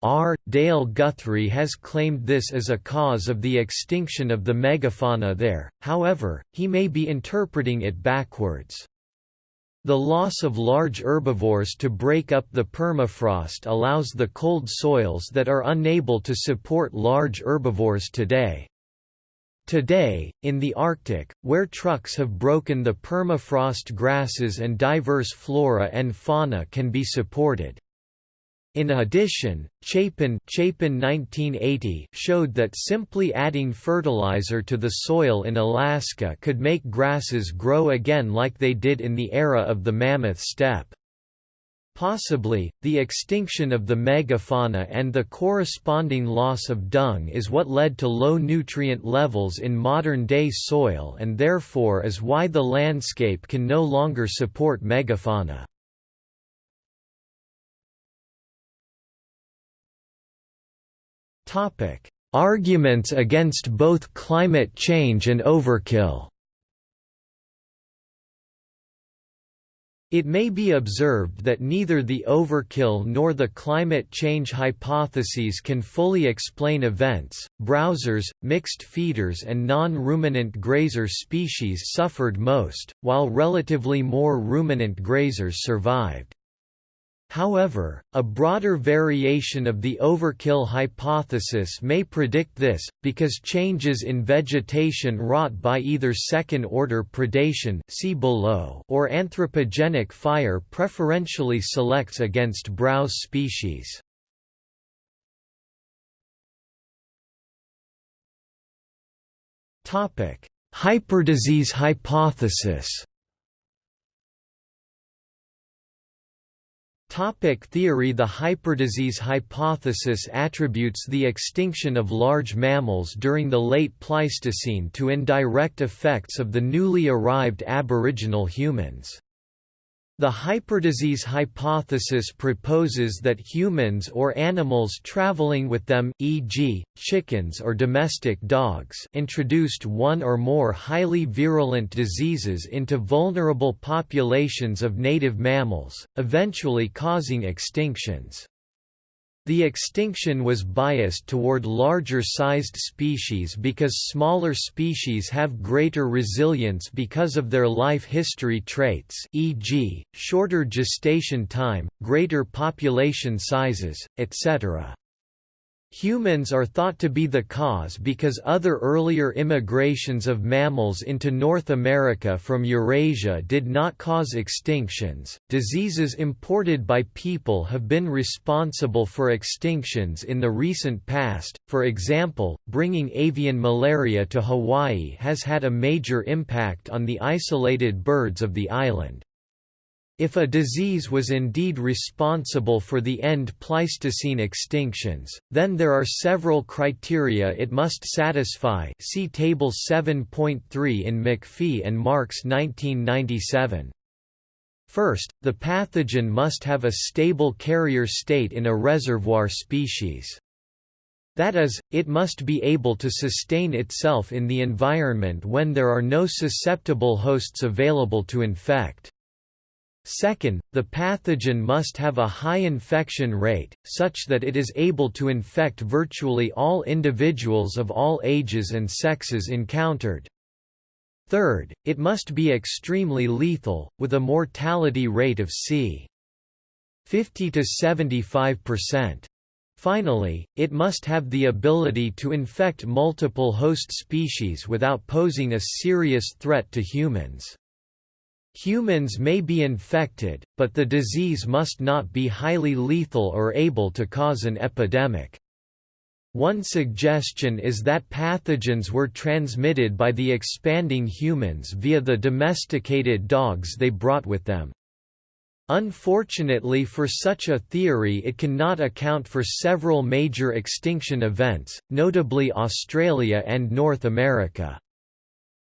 R. Dale Guthrie has claimed this as a cause of the extinction of the megafauna there, however, he may be interpreting it backwards. The loss of large herbivores to break up the permafrost allows the cold soils that are unable to support large herbivores today. Today, in the Arctic, where trucks have broken the permafrost grasses and diverse flora and fauna can be supported. In addition, Chapin, Chapin 1980 showed that simply adding fertilizer to the soil in Alaska could make grasses grow again like they did in the era of the mammoth steppe. Possibly, the extinction of the megafauna and the corresponding loss of dung is what led to low nutrient levels in modern-day soil and therefore is why the landscape can no longer support megafauna. Arguments against both climate change and overkill It may be observed that neither the overkill nor the climate change hypotheses can fully explain events. Browsers, mixed feeders, and non ruminant grazer species suffered most, while relatively more ruminant grazers survived. However, a broader variation of the overkill hypothesis may predict this, because changes in vegetation wrought by either second-order predation see below or anthropogenic fire preferentially selects against browse species. Hyperdisease hypothesis Topic theory The hyperdisease hypothesis attributes the extinction of large mammals during the late Pleistocene to indirect effects of the newly arrived aboriginal humans. The hyperdisease hypothesis proposes that humans or animals traveling with them, e.g., chickens or domestic dogs introduced one or more highly virulent diseases into vulnerable populations of native mammals, eventually causing extinctions. The extinction was biased toward larger-sized species because smaller species have greater resilience because of their life history traits e.g., shorter gestation time, greater population sizes, etc. Humans are thought to be the cause because other earlier immigrations of mammals into North America from Eurasia did not cause extinctions. Diseases imported by people have been responsible for extinctions in the recent past, for example, bringing avian malaria to Hawaii has had a major impact on the isolated birds of the island. If a disease was indeed responsible for the end Pleistocene extinctions, then there are several criteria it must satisfy see Table 7.3 in MacPhee and Marx 1997. First, the pathogen must have a stable carrier state in a reservoir species. That is, it must be able to sustain itself in the environment when there are no susceptible hosts available to infect. Second, the pathogen must have a high infection rate, such that it is able to infect virtually all individuals of all ages and sexes encountered. Third, it must be extremely lethal, with a mortality rate of c. 50 to 75%. Finally, it must have the ability to infect multiple host species without posing a serious threat to humans. Humans may be infected, but the disease must not be highly lethal or able to cause an epidemic. One suggestion is that pathogens were transmitted by the expanding humans via the domesticated dogs they brought with them. Unfortunately for such a theory it cannot account for several major extinction events, notably Australia and North America.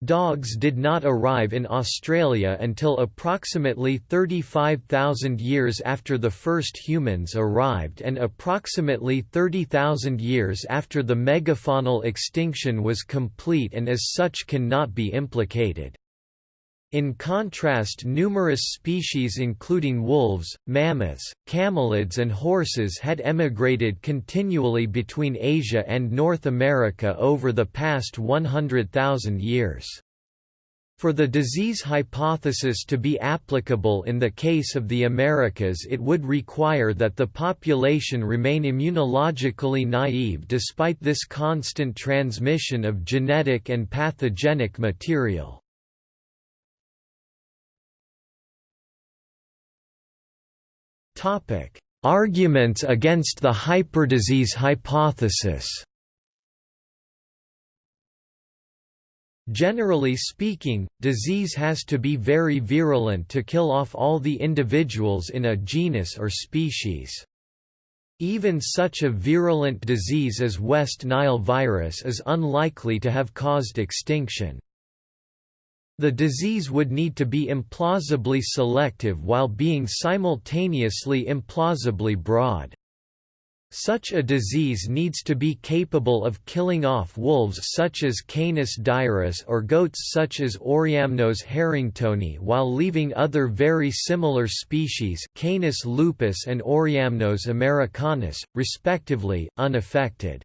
Dogs did not arrive in Australia until approximately 35,000 years after the first humans arrived and approximately 30,000 years after the megafaunal extinction was complete and as such cannot be implicated. In contrast numerous species including wolves, mammoths, camelids and horses had emigrated continually between Asia and North America over the past 100,000 years. For the disease hypothesis to be applicable in the case of the Americas it would require that the population remain immunologically naive despite this constant transmission of genetic and pathogenic material. Topic: Arguments against the hyperdisease hypothesis. Generally speaking, disease has to be very virulent to kill off all the individuals in a genus or species. Even such a virulent disease as West Nile virus is unlikely to have caused extinction. The disease would need to be implausibly selective while being simultaneously implausibly broad. Such a disease needs to be capable of killing off wolves such as Canis dirus or goats such as Oreamnos harringtoni while leaving other very similar species Canis lupus and Oreamnos americanus, respectively, unaffected.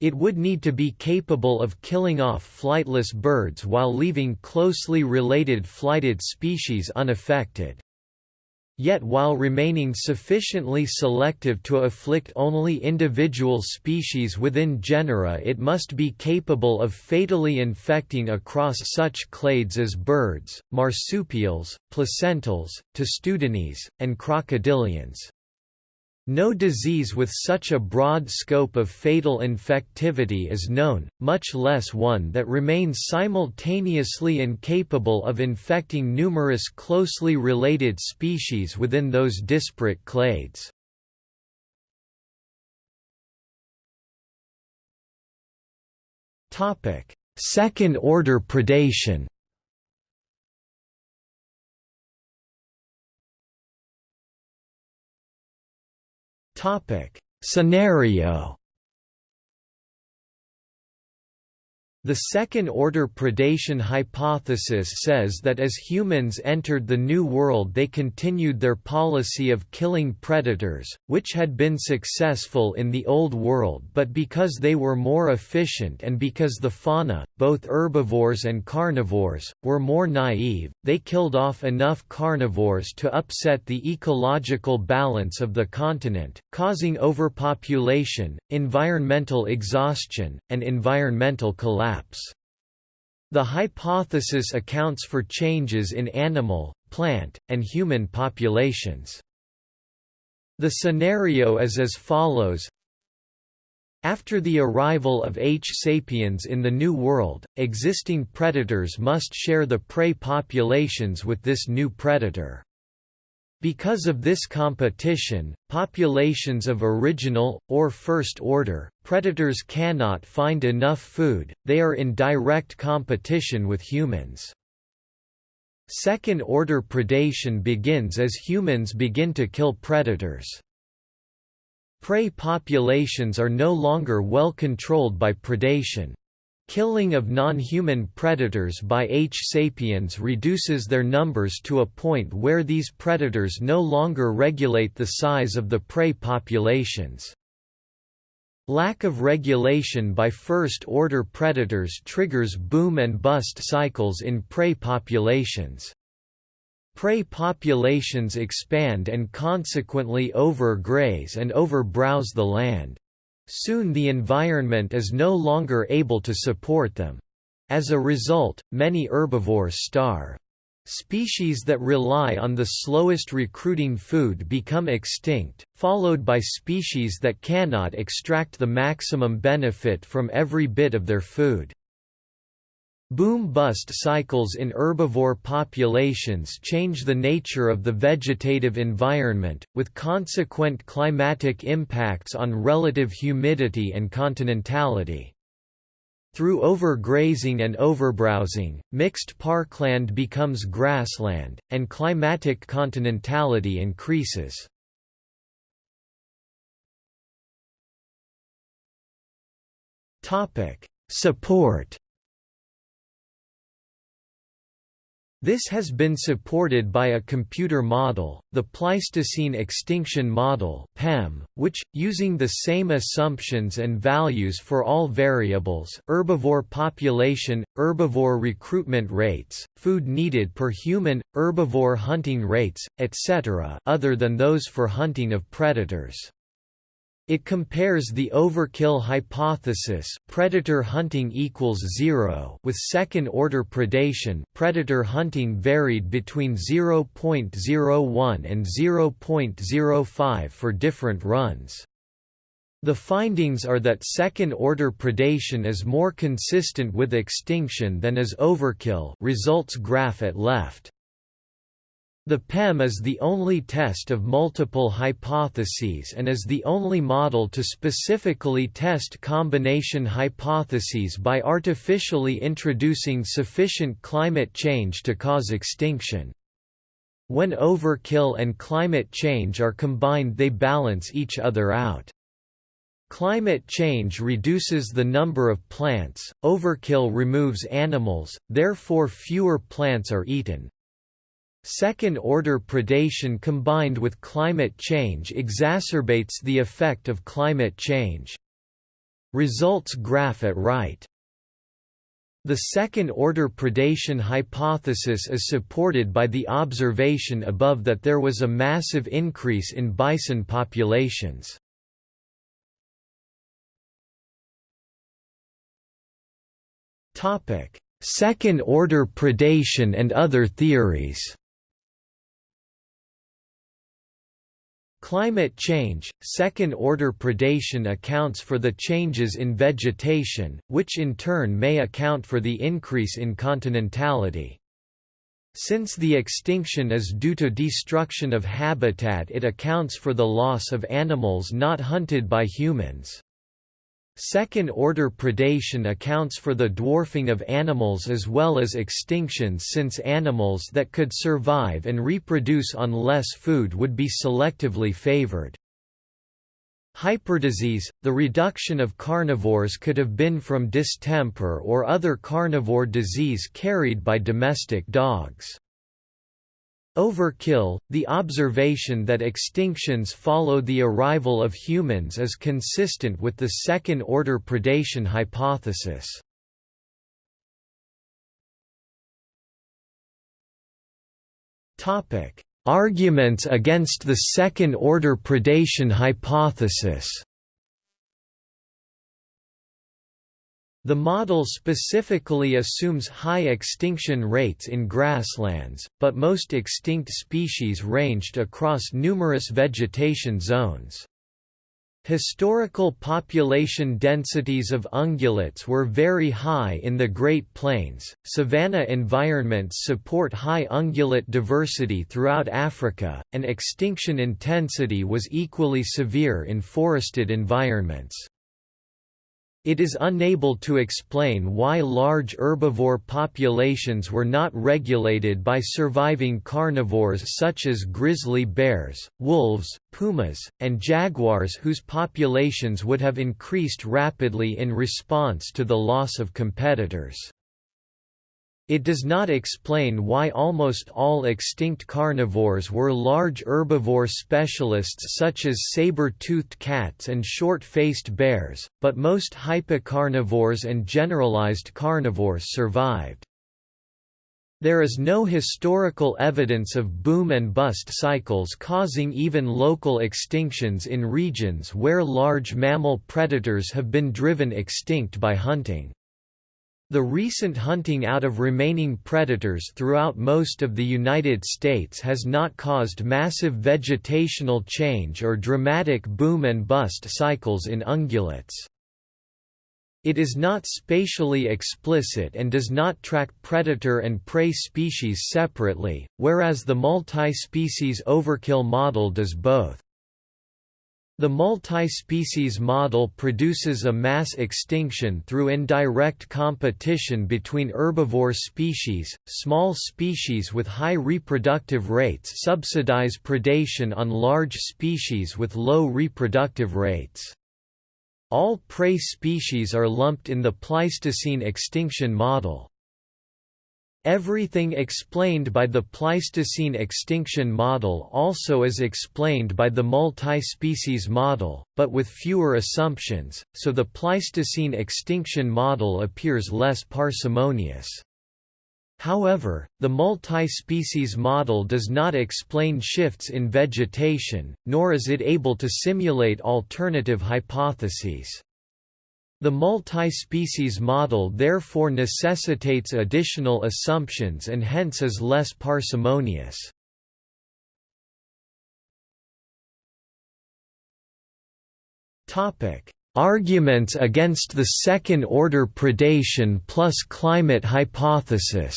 It would need to be capable of killing off flightless birds while leaving closely related flighted species unaffected. Yet while remaining sufficiently selective to afflict only individual species within genera it must be capable of fatally infecting across such clades as birds, marsupials, placentals, testudines, and crocodilians. No disease with such a broad scope of fatal infectivity is known, much less one that remains simultaneously incapable of infecting numerous closely related species within those disparate clades. Second-order predation Topic: Scenario The second-order predation hypothesis says that as humans entered the New World they continued their policy of killing predators, which had been successful in the Old World but because they were more efficient and because the fauna, both herbivores and carnivores, were more naive, they killed off enough carnivores to upset the ecological balance of the continent, causing overpopulation, environmental exhaustion, and environmental collapse collapse. The hypothesis accounts for changes in animal, plant, and human populations. The scenario is as follows after the arrival of H. sapiens in the New World, existing predators must share the prey populations with this new predator. Because of this competition, populations of original, or first order, predators cannot find enough food, they are in direct competition with humans. Second-order predation begins as humans begin to kill predators. Prey populations are no longer well controlled by predation. Killing of non-human predators by H. sapiens reduces their numbers to a point where these predators no longer regulate the size of the prey populations. Lack of regulation by first-order predators triggers boom and bust cycles in prey populations. Prey populations expand and consequently overgraze and overbrowse the land. Soon the environment is no longer able to support them. As a result, many herbivores starve. Species that rely on the slowest recruiting food become extinct, followed by species that cannot extract the maximum benefit from every bit of their food. Boom-bust cycles in herbivore populations change the nature of the vegetative environment, with consequent climatic impacts on relative humidity and continentality. Through overgrazing and overbrowsing, mixed parkland becomes grassland, and climatic continentality increases. Support This has been supported by a computer model, the Pleistocene Extinction Model (PEM), which, using the same assumptions and values for all variables herbivore population, herbivore recruitment rates, food needed per human, herbivore hunting rates, etc. other than those for hunting of predators. It compares the overkill hypothesis predator hunting equals zero with second-order predation predator hunting varied between 0.01 and 0.05 for different runs. The findings are that second-order predation is more consistent with extinction than is overkill results graph at left. The PEM is the only test of multiple hypotheses and is the only model to specifically test combination hypotheses by artificially introducing sufficient climate change to cause extinction. When overkill and climate change are combined they balance each other out. Climate change reduces the number of plants, overkill removes animals, therefore fewer plants are eaten. Second-order predation combined with climate change exacerbates the effect of climate change. Results graph at right. The second-order predation hypothesis is supported by the observation above that there was a massive increase in bison populations. Second-order predation and other theories Climate change, second-order predation accounts for the changes in vegetation, which in turn may account for the increase in continentality. Since the extinction is due to destruction of habitat it accounts for the loss of animals not hunted by humans. Second-order predation accounts for the dwarfing of animals as well as extinctions since animals that could survive and reproduce on less food would be selectively favored. Hyperdisease – The reduction of carnivores could have been from distemper or other carnivore disease carried by domestic dogs. Overkill, the observation that extinctions follow the arrival of humans is consistent with the second-order predation hypothesis. Arguments against the second-order predation hypothesis The model specifically assumes high extinction rates in grasslands, but most extinct species ranged across numerous vegetation zones. Historical population densities of ungulates were very high in the Great Plains. Savanna environments support high ungulate diversity throughout Africa, and extinction intensity was equally severe in forested environments. It is unable to explain why large herbivore populations were not regulated by surviving carnivores such as grizzly bears, wolves, pumas, and jaguars whose populations would have increased rapidly in response to the loss of competitors. It does not explain why almost all extinct carnivores were large herbivore specialists such as saber-toothed cats and short-faced bears, but most hypocarnivores and generalized carnivores survived. There is no historical evidence of boom and bust cycles causing even local extinctions in regions where large mammal predators have been driven extinct by hunting. The recent hunting out of remaining predators throughout most of the United States has not caused massive vegetational change or dramatic boom and bust cycles in ungulates. It is not spatially explicit and does not track predator and prey species separately, whereas the multi-species overkill model does both. The multi-species model produces a mass extinction through indirect competition between herbivore species. Small species with high reproductive rates subsidize predation on large species with low reproductive rates. All prey species are lumped in the Pleistocene extinction model. Everything explained by the Pleistocene extinction model also is explained by the multi-species model, but with fewer assumptions, so the Pleistocene extinction model appears less parsimonious. However, the multi-species model does not explain shifts in vegetation, nor is it able to simulate alternative hypotheses. The multi-species model therefore necessitates additional assumptions and hence is less parsimonious. Arguments against the second-order predation plus climate hypothesis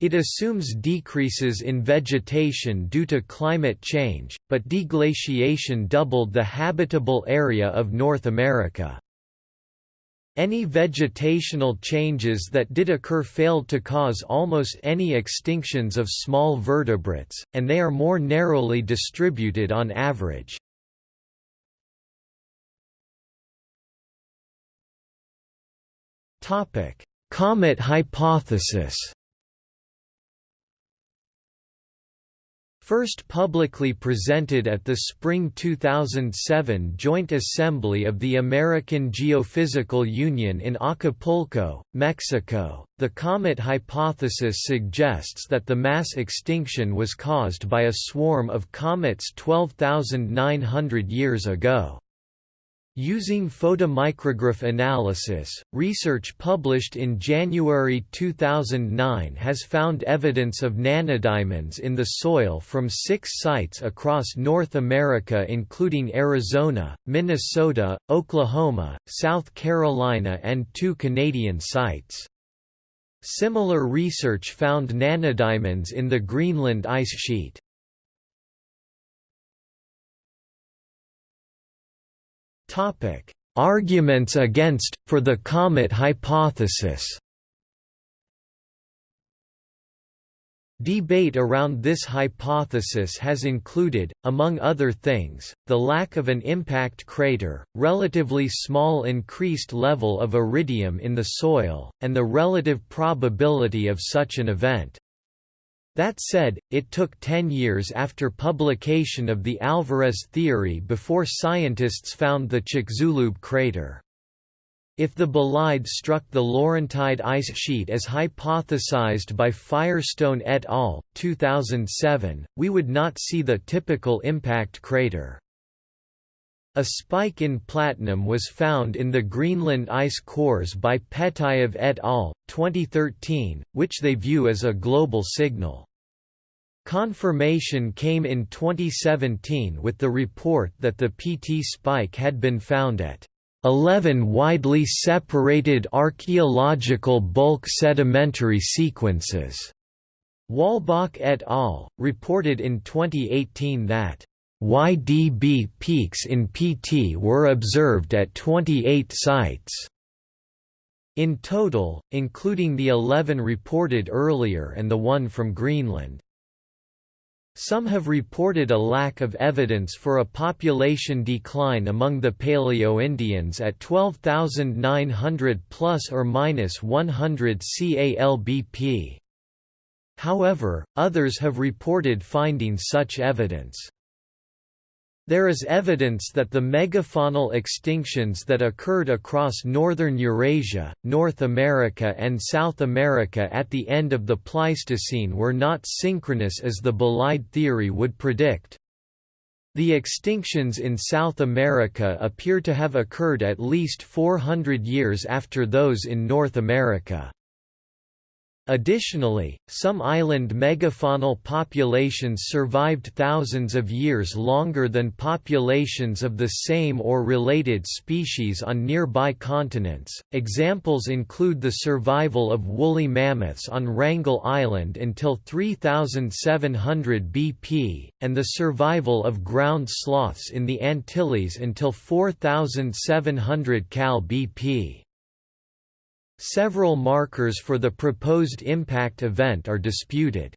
It assumes decreases in vegetation due to climate change, but deglaciation doubled the habitable area of North America. Any vegetational changes that did occur failed to cause almost any extinctions of small vertebrates, and they are more narrowly distributed on average. Comet hypothesis First publicly presented at the spring 2007 Joint Assembly of the American Geophysical Union in Acapulco, Mexico, the comet hypothesis suggests that the mass extinction was caused by a swarm of comets 12,900 years ago. Using photomicrograph analysis, research published in January 2009 has found evidence of nanodiamonds in the soil from six sites across North America including Arizona, Minnesota, Oklahoma, South Carolina and two Canadian sites. Similar research found nanodiamonds in the Greenland ice sheet. Topic: Arguments against for the comet hypothesis. Debate around this hypothesis has included, among other things, the lack of an impact crater, relatively small increased level of iridium in the soil, and the relative probability of such an event. That said, it took 10 years after publication of the Alvarez theory before scientists found the Chicxulub crater. If the bolide struck the Laurentide ice sheet as hypothesized by Firestone et al. 2007, we would not see the typical impact crater. A spike in platinum was found in the Greenland ice cores by Petaev et al. 2013, which they view as a global signal. Confirmation came in 2017 with the report that the PT spike had been found at 11 widely separated archaeological bulk sedimentary sequences. Wolbach et al. reported in 2018 that YDB peaks in PT were observed at 28 sites. In total, including the 11 reported earlier and the one from Greenland. Some have reported a lack of evidence for a population decline among the Paleo-Indians at 12,900 plus or minus 100 CALBP. However, others have reported finding such evidence. There is evidence that the megafaunal extinctions that occurred across northern Eurasia, North America and South America at the end of the Pleistocene were not synchronous as the bolide theory would predict. The extinctions in South America appear to have occurred at least 400 years after those in North America. Additionally, some island megafaunal populations survived thousands of years longer than populations of the same or related species on nearby continents. Examples include the survival of woolly mammoths on Wrangel Island until 3700 BP, and the survival of ground sloths in the Antilles until 4700 cal BP. Several markers for the proposed impact event are disputed.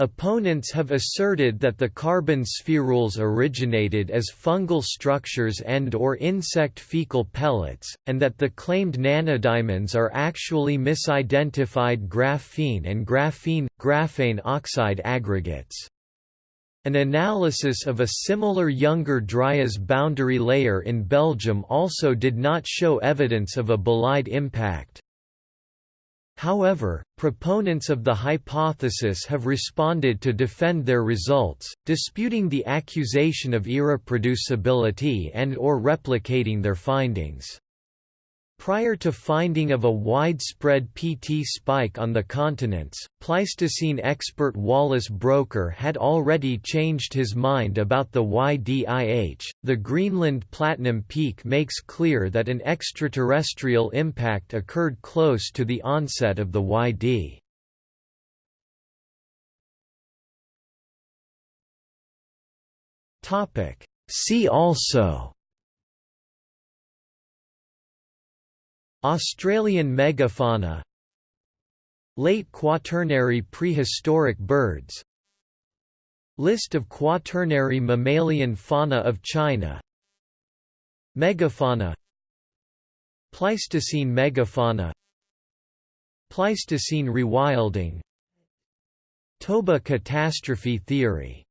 Opponents have asserted that the carbon spherules originated as fungal structures and or insect fecal pellets, and that the claimed nanodiamonds are actually misidentified graphene and graphene-graphane oxide aggregates. An analysis of a similar younger Dryas boundary layer in Belgium also did not show evidence of a bolide impact. However, proponents of the hypothesis have responded to defend their results, disputing the accusation of irreproducibility and or replicating their findings. Prior to finding of a widespread PT spike on the continents, Pleistocene expert Wallace Broecker had already changed his mind about the YDIH. The Greenland Platinum Peak makes clear that an extraterrestrial impact occurred close to the onset of the YD. Topic: See also Australian megafauna Late Quaternary prehistoric birds List of Quaternary mammalian fauna of China Megafauna Pleistocene megafauna Pleistocene rewilding Toba catastrophe theory